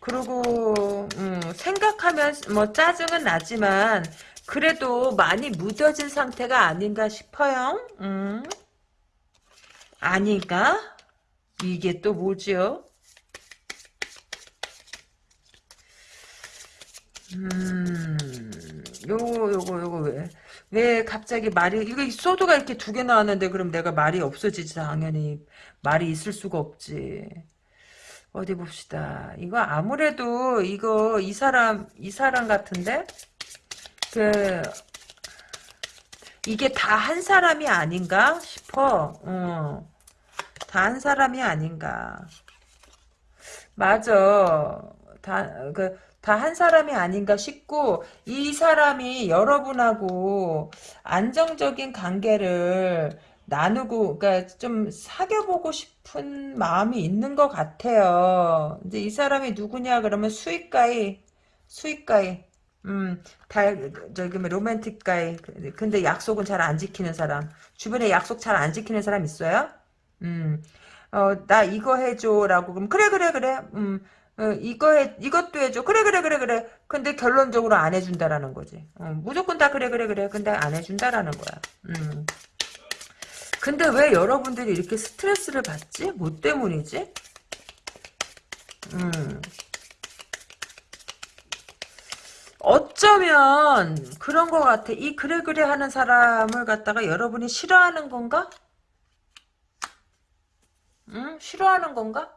그리고, 음, 생각하면, 뭐, 짜증은 나지만, 그래도 많이 무뎌진 상태가 아닌가 싶어요. 음. 아닌가? 이게 또 뭐지요? 음, 요거, 요거, 요거, 왜, 왜 갑자기 말이, 이거 소드가 이렇게 두 개 나왔는데, 그럼 내가 말이 없어지지, 당연히. 말이 있을 수가 없지. 어디 봅시다. 이거 아무래도, 이거, 이 사람, 이 사람 같은데? 그 이게 다 한 사람이 아닌가 싶어. 어. 다 한 사람이 아닌가. 맞아. 다, 그, 다 한 사람이 아닌가 싶고, 이 사람이 여러분하고 안정적인 관계를 나누고, 그니까 좀 사귀어보고 싶은 마음이 있는 것 같아요. 이제 이 사람이 누구냐, 그러면 수익가이, 수익가이. 음, 다, 저기, 뭐, 로맨틱 가이. 근데 약속은 잘 안 지키는 사람. 주변에 약속 잘 안 지키는 사람 있어요? 음, 어, 나 이거 해줘. 라고. 그럼, 그래, 그래, 그래. 음, 어, 이거 해, 이것도 해줘. 그래, 그래, 그래, 그래. 근데 결론적으로 안 해준다라는 거지. 어, 무조건 다 그래, 그래, 그래. 근데 안 해준다라는 거야. 음. 근데 왜 여러분들이 이렇게 스트레스를 받지? 뭐 때문이지? 음. 어쩌면 그런 것 같아. 이 그래 그래 하는 사람을 갖다가 여러분이 싫어하는 건가? 응? 싫어하는 건가?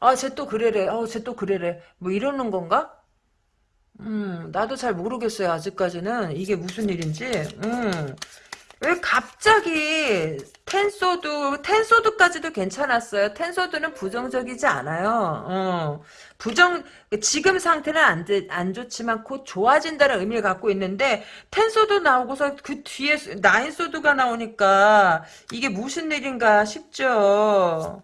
아, 쟤 또 그래래. 어, 쟤또 그래래. 뭐 이러는 건가? 음, 나도 잘 모르겠어요. 아직까지는 이게 무슨 일인지. 음. 왜 갑자기 텐소드 텐소드까지도 괜찮았어요. 텐소드는 부정적이지 않아요. 어. 부정 지금 상태는 안, 안 좋지만 곧 좋아진다는 의미를 갖고 있는데 텐소드 나오고서 그 뒤에 나인소드가 나오니까 이게 무슨 일인가 싶죠.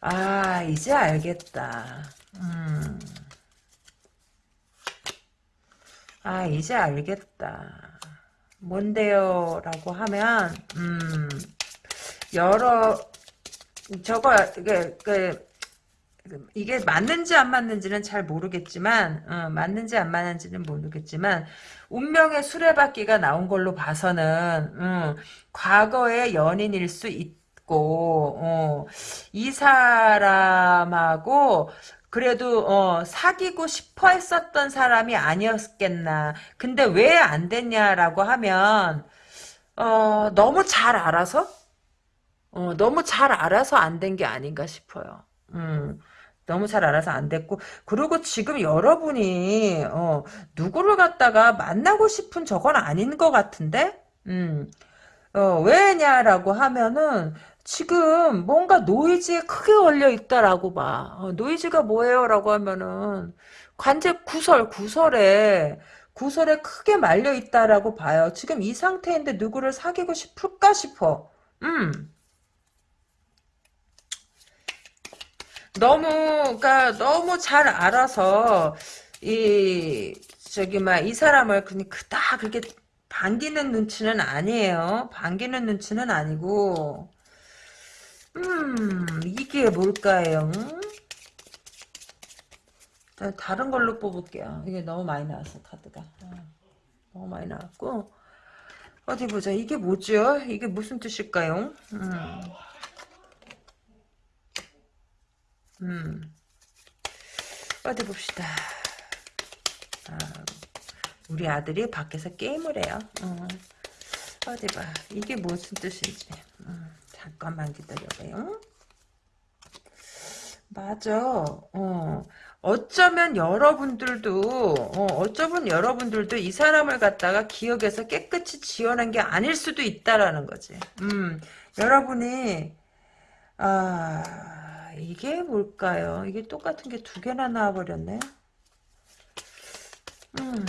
아 이제 알겠다. 음. 아 이제 알겠다. 뭔데요? 라고 하면 음 여러 저거 이게 그 이게 맞는지 안 맞는지는 잘 모르겠지만 어, 맞는지 안 맞는지는 모르겠지만 운명의 수레바퀴가 나온 걸로 봐서는 음, 과거의 연인일 수 있고 어, 이 사람하고 그래도 어, 사귀고 싶어 했었던 사람이 아니었겠나. 근데 왜 안 됐냐라고 하면 어, 너무 잘 알아서 어, 너무 잘 알아서 안 된 게 아닌가 싶어요. 음. 너무 잘 알아서 안 됐고 그리고 지금 여러분이 어, 누구를 갖다가 만나고 싶은 저건 아닌 것 같은데 음. 어, 왜냐라고 하면은 지금 뭔가 노이즈에 크게 걸려 있다라고 봐. 어, 노이즈가 뭐예요? 라고 하면은 관제 구설, 구설에 구설에 크게 말려 있다라고 봐요. 지금 이 상태인데 누구를 사귀고 싶을까 싶어. 음. 너무 그러니까 너무 잘 알아서 이 저기 막 이 사람을 그냥 그다 그렇게 반기는 눈치는 아니에요. 반기는 눈치는 아니고 음, 이게 뭘까요? 다른 걸로 뽑을게요. 이게 너무 많이 나왔어, 카드가. 어, 너무 많이 나왔고. 어디 보자. 이게 뭐죠? 이게 무슨 뜻일까요? 음. 음. 어디 봅시다. 아, 우리 아들이 밖에서 게임을 해요. 어. 어디 봐. 이게 무슨 뜻인지. 음. 잠깐만 기다려봐요. 맞아. 어. 어쩌면 여러분들도 어, 어쩌면 여러분들도 이 사람을 갖다가 기억에서 깨끗이 지워낸 게 아닐 수도 있다라는 거지. 음, 여러분이 아 이게 뭘까요? 이게 똑같은 게 두 개나 나와버렸네. 음.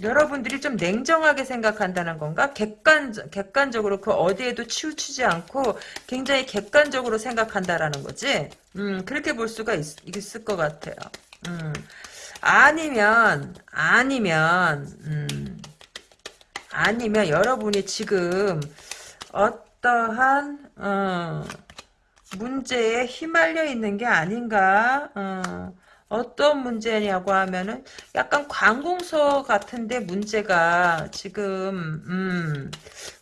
여러분들이 좀 냉정하게 생각한다는 건가? 객관, 객관적으로 그 어디에도 치우치지 않고 굉장히 객관적으로 생각한다라는 거지? 음, 그렇게 볼 수가 있, 있을 것 같아요. 음, 아니면, 아니면, 음, 아니면 여러분이 지금 어떠한, 어, 문제에 휘말려 있는 게 아닌가, 어, 어떤 문제냐고 하면은 약간 관공서 같은데 문제가 지금 음,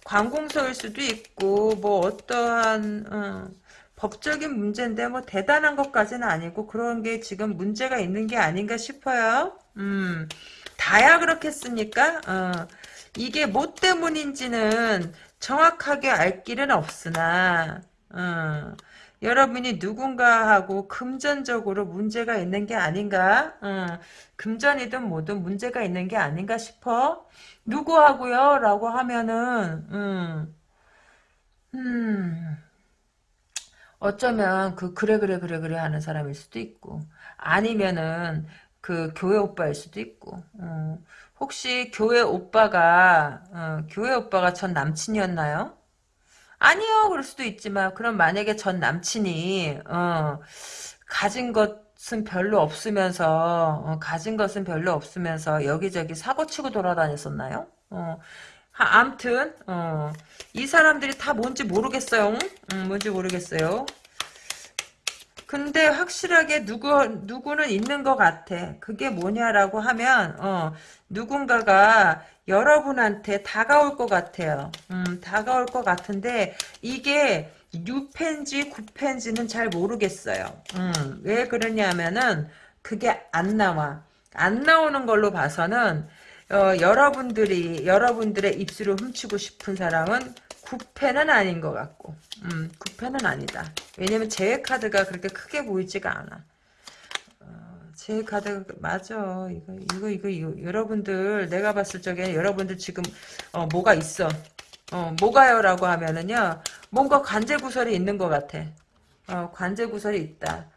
관공서일 수도 있고 뭐 어떠한 어, 법적인 문제인데 뭐 대단한 것까지는 아니고 그런 게 지금 문제가 있는 게 아닌가 싶어요. 음, 다야 그렇겠습니까? 어, 이게 뭐 때문인지는 정확하게 알 길은 없으나 어, 여러분이 누군가하고 금전적으로 문제가 있는 게 아닌가? 음, 금전이든 뭐든 문제가 있는 게 아닌가 싶어. 누구하고요? 라고 하면은 음, 음, 어쩌면 그 그래 그래 그래 그래 하는 사람일 수도 있고 아니면은 그 교회 오빠일 수도 있고 음, 혹시 교회 오빠가 어, 교회 오빠가 전 남친이었나요? 아니요 그럴 수도 있지만 그럼 만약에 전 남친이 어, 가진 것은 별로 없으면서 어, 가진 것은 별로 없으면서 여기저기 사고치고 돌아다녔었나요? 어, 암튼 어, 이 사람들이 다 뭔지 모르겠어요. 음, 뭔지 모르겠어요. 근데 확실하게 누구 누구는 있는 것 같아. 그게 뭐냐라고 하면 어, 누군가가 여러분한테 다가올 것 같아요. 음, 다가올 것 같은데 이게 6펜지 9펜지는 잘 모르겠어요. 음, 왜 그러냐면은 그게 안 나와. 안 나오는 걸로 봐서는 어, 여러분들이 여러분들의 입술을 훔치고 싶은 사람은 9패는 아닌 것 같고 음, 9패는 아니다. 왜냐면 제외 카드가 그렇게 크게 보이지가 않아. 어, 제외 카드 맞아. 이거 이거 이거, 이거. 여러분들 내가 봤을 적에 여러분들 지금 어, 뭐가 있어. 어, 뭐가요라고 하면은요. 뭔가 관제 구설이 있는 것 같아. 어, 관제 구설이 있다.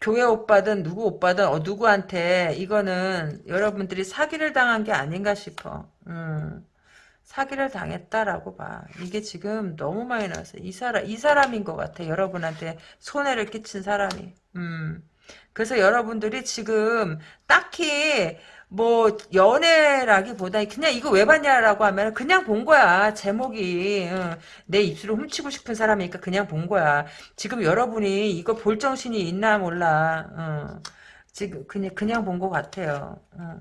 교회 오빠든 누구 오빠든 어, 누구한테 이거는 여러분들이 사기를 당한 게 아닌가 싶어. 음. 사기를 당했다라고 봐. 이게 지금 너무 많이 나왔어요. 이 사람, 이 사람인 것 같아. 여러분한테 손해를 끼친 사람이. 음. 그래서 여러분들이 지금 딱히 뭐 연애라기보다 그냥 이거 왜 봤냐라고 하면 그냥 본 거야 제목이 응. 내 입술을 훔치고 싶은 사람이니까 그냥 본 거야 지금 여러분이 이거 볼 정신이 있나 몰라 응. 지금 그냥 그냥 본 것 같아요 응.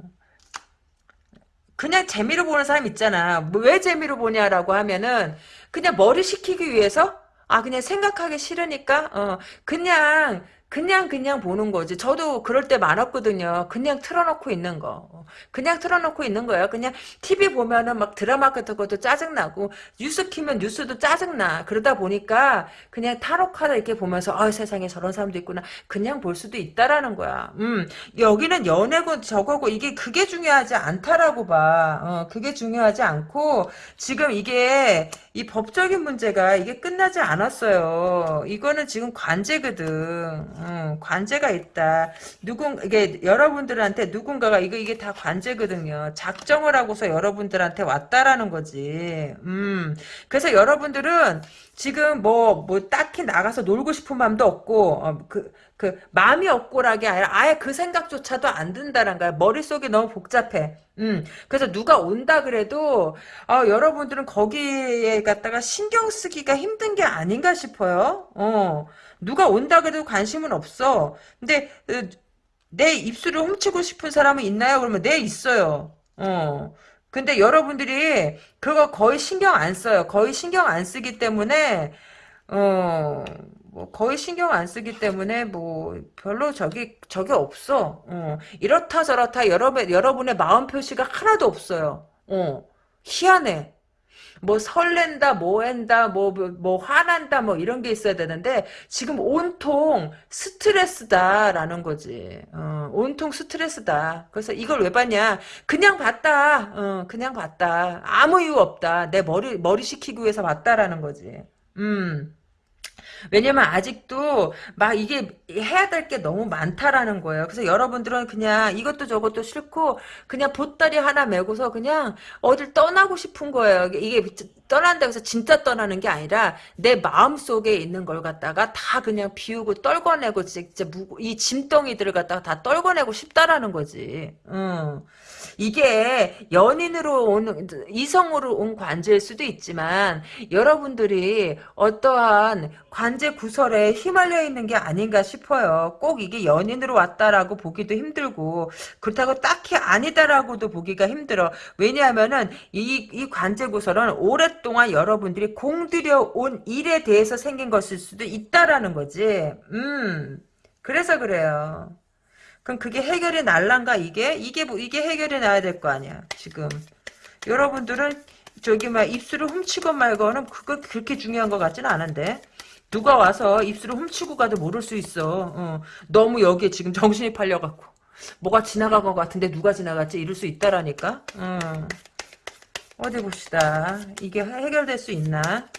그냥 재미로 보는 사람 있잖아. 뭐 왜 재미로 보냐라고 하면은 그냥 머리 식히기 위해서 아 그냥 생각하기 싫으니까 어 그냥 그냥 그냥 보는 거지. 저도 그럴 때 많았거든요. 그냥 틀어놓고 있는 거. 어, 그냥 틀어놓고 있는 거예요. 그냥 TV 보면은 막 드라마 같은 것도 짜증나고 뉴스 키면 뉴스도 짜증나. 그러다 보니까 그냥 타로 카드 이렇게 보면서 아 세상에 저런 사람도 있구나. 그냥 볼 수도 있다라는 거야. 음 여기는 연애고 저거고 이게 그게 중요하지 않다라고 봐. 어 그게 중요하지 않고 지금 이게 이 법적인 문제가 이게 끝나지 않았어요. 이거는 지금 관제거든. 음, 관제가 있다. 누군 이게 여러분들한테 누군가가 이거 이게 다 관제거든요. 작정을 하고서 여러분들한테 왔다라는 거지. 음. 그래서 여러분들은 지금 뭐, 뭐, 딱히 나가서 놀고 싶은 마음도 없고, 어, 그, 그, 마음이 없고라기 아니라 아예 그 생각조차도 안 든다는 거야. 머릿속이 너무 복잡해. 음, 그래서 누가 온다 그래도, 어, 여러분들은 거기에 갖다가 신경 쓰기가 힘든 게 아닌가 싶어요. 어, 누가 온다 그래도 관심은 없어. 근데, 어, 내 입술을 훔치고 싶은 사람은 있나요? 그러면 네, 있어요. 어. 근데 여러분들이 그거 거의 신경 안 써요. 거의 신경 안 쓰기 때문에 어, 뭐 거의 신경 안 쓰기 때문에 뭐 별로 저기 저게 없어. 어, 이렇다 저렇다 여러분 여러분의 마음 표시가 하나도 없어요. 어, 희한해. 뭐 설렌다, 뭐 한다, 뭐, 뭐, 뭐 화난다, 뭐 이런 게 있어야 되는데 지금 온통 스트레스다라는 거지. 어, 온통 스트레스다. 그래서 이걸 왜 봤냐? 그냥 봤다. 어, 그냥 봤다. 아무 이유 없다. 내 머리 머리 식히기 위해서 봤다라는 거지. 음. 왜냐면 아직도 막 이게 해야 될 게 너무 많다라는 거예요. 그래서 여러분들은 그냥 이것도 저것도 싫고 그냥 보따리 하나 메고서 그냥 어딜 떠나고 싶은 거예요. 이게 떠난다고 해서 진짜 떠나는 게 아니라 내 마음속에 있는 걸 갖다가 다 그냥 비우고 떨궈내고 진짜 이 짐덩이들을 갖다가 다 떨궈내고 싶다라는 거지. 응. 이게 연인으로 온 이성으로 온 관제일 수도 있지만 여러분들이 어떠한 관제 구설에 휘말려 있는 게 아닌가 싶어요. 꼭 이게 연인으로 왔다라고 보기도 힘들고 그렇다고 딱히 아니다라고도 보기가 힘들어. 왜냐하면은 이, 이 관제 구설은 오 랫동안 여러분들이 공들여 온 일에 대해서 생긴 것일 수도 있다라는 거지. 음. 그래서 그래요. 그럼 그게 해결이 날란가 이게? 이게 뭐 이게 해결이 나야 될 거 아니야 지금 여러분들은 저기 막 입술을 훔치고 말고는 그거 그렇게 중요한 것 같지는 않은데 누가 와서 입술을 훔치고 가도 모를 수 있어 어. 너무 여기에 지금 정신이 팔려갖고 뭐가 지나간 것 같은데 누가 지나갔지 이럴 수 있다라니까 어. 어디 봅시다 이게 해결될 수 있나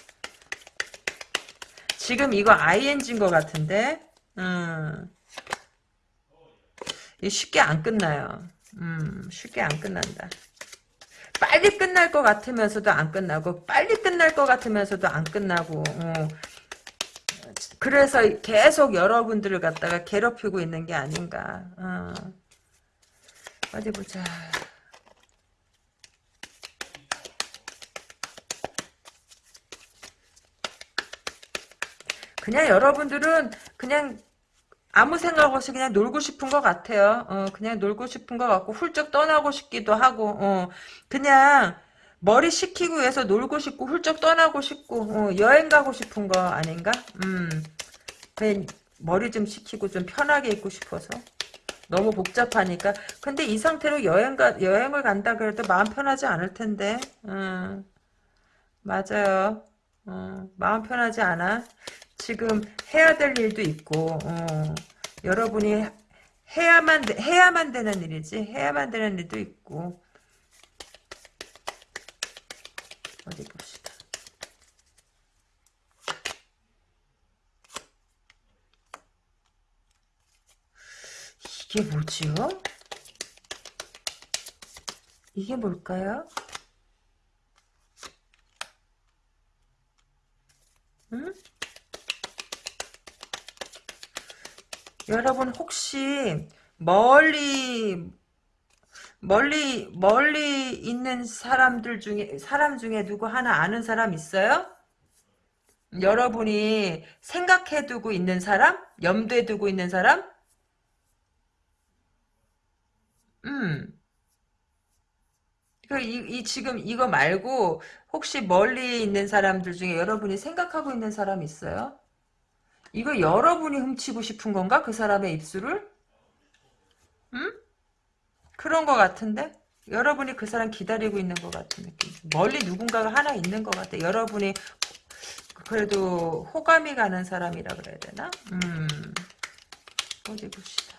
지금 이거 ING인 것 같은데 음. 쉽게 안 끝나요. 음, 쉽게 안 끝난다. 빨리 끝날 것 같으면서도 안 끝나고 빨리 끝날 것 같으면서도 안 끝나고 어. 그래서 계속 여러분들을 갖다가 괴롭히고 있는 게 아닌가 어. 어디 보자 그냥 여러분들은 그냥 아무 생각 없이 그냥 놀고 싶은 것 같아요. 어, 그냥 놀고 싶은 것 같고 훌쩍 떠나고 싶기도 하고 어, 그냥 머리 식히고 위해서 놀고 싶고 훌쩍 떠나고 싶고 어, 여행 가고 싶은 거 아닌가? 음, 머리 좀 식히고 좀 편하게 있고 싶어서 너무 복잡하니까 근데 이 상태로 여행 가 여행을 간다 그래도 마음 편하지 않을 텐데 음, 맞아요. 어, 마음 편하지 않아. 지금 해야 될 일도 있고 어, 여러분이 해야만 되- 해야만 되는 일이지 해야만 되는 일도 있고 어디 봅시다. 이게 뭐지요? 이게 뭘까요? 여러분 혹시 멀리 멀리 멀리 있는 사람들 중에 사람 중에 누구 하나 아는 사람 있어요? 여러분이 생각해 두고 있는 사람? 염두에 두고 있는 사람? 음. 그, 이, 이, 지금 이거 말고, 혹시 멀리 있는 사람들 중에 여러분이 생각하고 있는 사람 있어요? 이거 여러분이 훔치고 싶은 건가? 그 사람의 입술을? 응? 그런 것 같은데? 여러분이 그 사람 기다리고 있는 것 같은 느낌. 멀리 누군가가 하나 있는 것 같아. 여러분이 그래도 호감이 가는 사람이라 그래야 되나? 음, 어디 봅시다.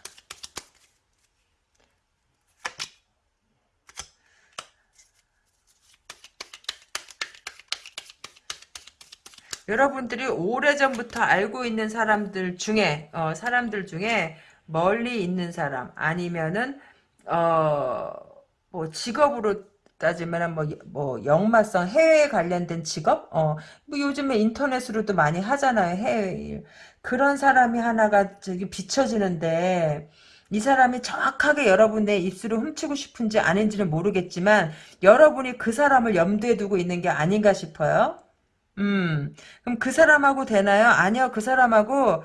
여러분들이 오래전부터 알고 있는 사람들 중에 어, 사람들 중에 멀리 있는 사람 아니면은 어, 뭐 직업으로 따지면 뭐, 뭐 역마성 해외 관련된 직업 어, 뭐 요즘에 인터넷으로도 많이 하잖아요 해외 일 그런 사람이 하나가 저기 비춰지는데 이 사람이 정확하게 여러분의 입술을 훔치고 싶은지 아닌지는 모르겠지만 여러분이 그 사람을 염두에 두고 있는 게 아닌가 싶어요. 음, 그럼 그 사람하고 되나요? 아니요, 그 사람하고,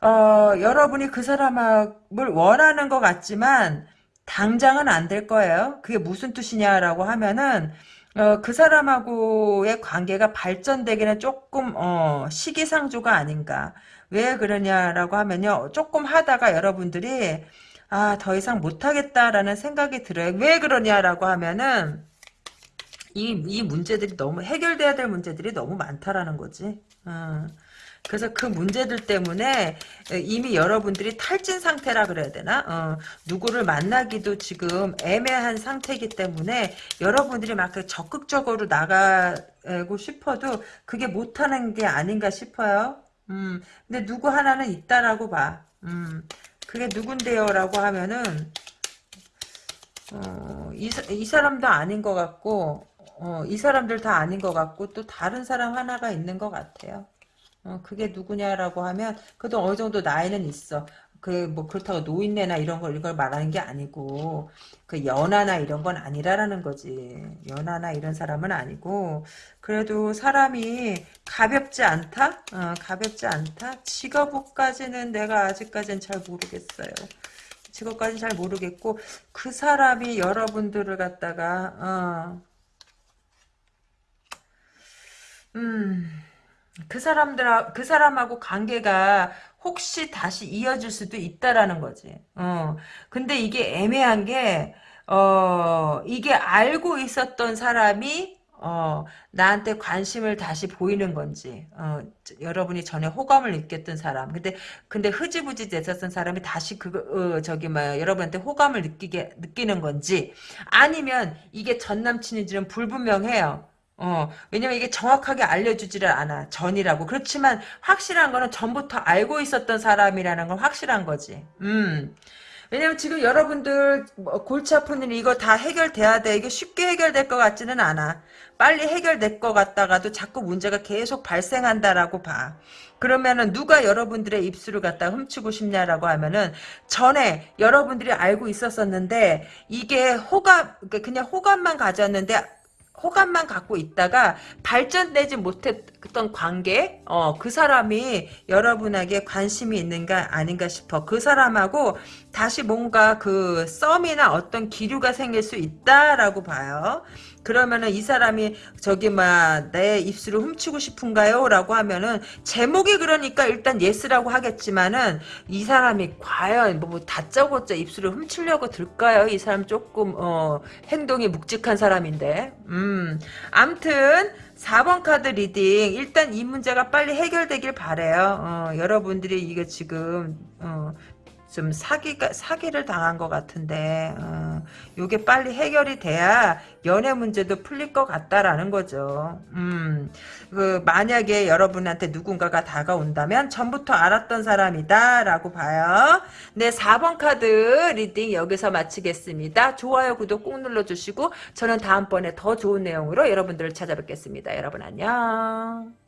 어, 여러분이 그 사람을 원하는 것 같지만, 당장은 안 될 거예요. 그게 무슨 뜻이냐라고 하면은, 어, 그 사람하고의 관계가 발전되기는 조금, 어, 시기상조가 아닌가. 왜 그러냐라고 하면요. 조금 하다가 여러분들이, 아, 더 이상 못하겠다라는 생각이 들어요. 왜 그러냐라고 하면은, 이, 이 문제들이 너무 해결돼야 될 문제들이 너무 많다라는 거지. 어. 그래서 그 문제들 때문에 이미 여러분들이 탈진 상태라 그래야 되나? 어, 누구를 만나기도 지금 애매한 상태이기 때문에 여러분들이 막 적극적으로 나가고 싶어도 그게 못하는 게 아닌가 싶어요. 음, 근데 누구 하나는 있다라고 봐. 음, 그게 누군데요? 라고 하면은, 어, 이, 이 사람도 아닌 것 같고, 어, 이 사람들 다 아닌 것 같고 또 다른 사람 하나가 있는 것 같아요. 어, 그게 누구냐라고 하면 그래도 어느 정도 나이는 있어. 그 뭐 그렇다고 노인네나 이런 걸 이걸 말하는 게 아니고 그 연하나 이런 건 아니라라는 거지. 연하나 이런 사람은 아니고 그래도 사람이 가볍지 않다. 어, 가볍지 않다. 직업까지는 내가 아직까지는 잘 모르겠어요. 직업까지 잘 모르겠고 그 사람이 여러분들을 갖다가 어, 음, 그 사람들, 그 사람하고 관계가 혹시 다시 이어질 수도 있다라는 거지. 어. 근데 이게 애매한 게, 어, 이게 알고 있었던 사람이, 어, 나한테 관심을 다시 보이는 건지, 어, 여러분이 전에 호감을 느꼈던 사람. 근데, 근데 흐지부지 됐었던 사람이 다시 그거, 어, 저기, 뭐, 여러분한테 호감을 느끼게, 느끼는 건지, 아니면 이게 전 남친인지는 불분명해요. 어, 왜냐면 이게 정확하게 알려주지를 않아. 전이라고. 그렇지만 확실한 거는 전부터 알고 있었던 사람이라는 건 확실한 거지. 음. 왜냐면 지금 여러분들 뭐 골치 아픈 일 이거 다 해결돼야 돼. 이게 쉽게 해결될 것 같지는 않아. 빨리 해결될 것 같다가도 자꾸 문제가 계속 발생한다라고 봐. 그러면은 누가 여러분들의 입술을 갖다 훔치고 싶냐라고 하면은 전에 여러분들이 알고 있었었는데 이게 호감 그러니까 그냥 호감만 가졌는데 호감만 갖고 있다가 발전되지 못했던 관계, 어, 그 사람이 여러분에게 관심이 있는가 아닌가 싶어. 그 사람하고 다시 뭔가 그 썸이나 어떤 기류가 생길 수 있다라고 봐요. 그러면은 이 사람이 저기 막 내 입술을 훔치고 싶은가요? 라고 하면은 제목이 그러니까 일단 yes라고 하겠지만은 이 사람이 과연 뭐 다짜고짜 입술을 훔치려고 들까요? 이 사람 조금 어 행동이 묵직한 사람인데 음 암튼 4번 카드 reading 일단 이 문제가 빨리 해결되길 바래요. 어, 여러분들이 이게 지금 어, 좀 사기가 사기를 당한 것 같은데 어, 요게 빨리 해결이 돼야 연애 문제도 풀릴 것 같다라는 거죠. 음, 그 만약에 여러분한테 누군가가 다가온다면 전부터 알았던 사람이다라고 봐요. 네, 4번 카드 reading 여기서 마치겠습니다. 좋아요, 구독 꾹 눌러주시고 저는 다음번에 더 좋은 내용으로 여러분들을 찾아뵙겠습니다. 여러분 안녕.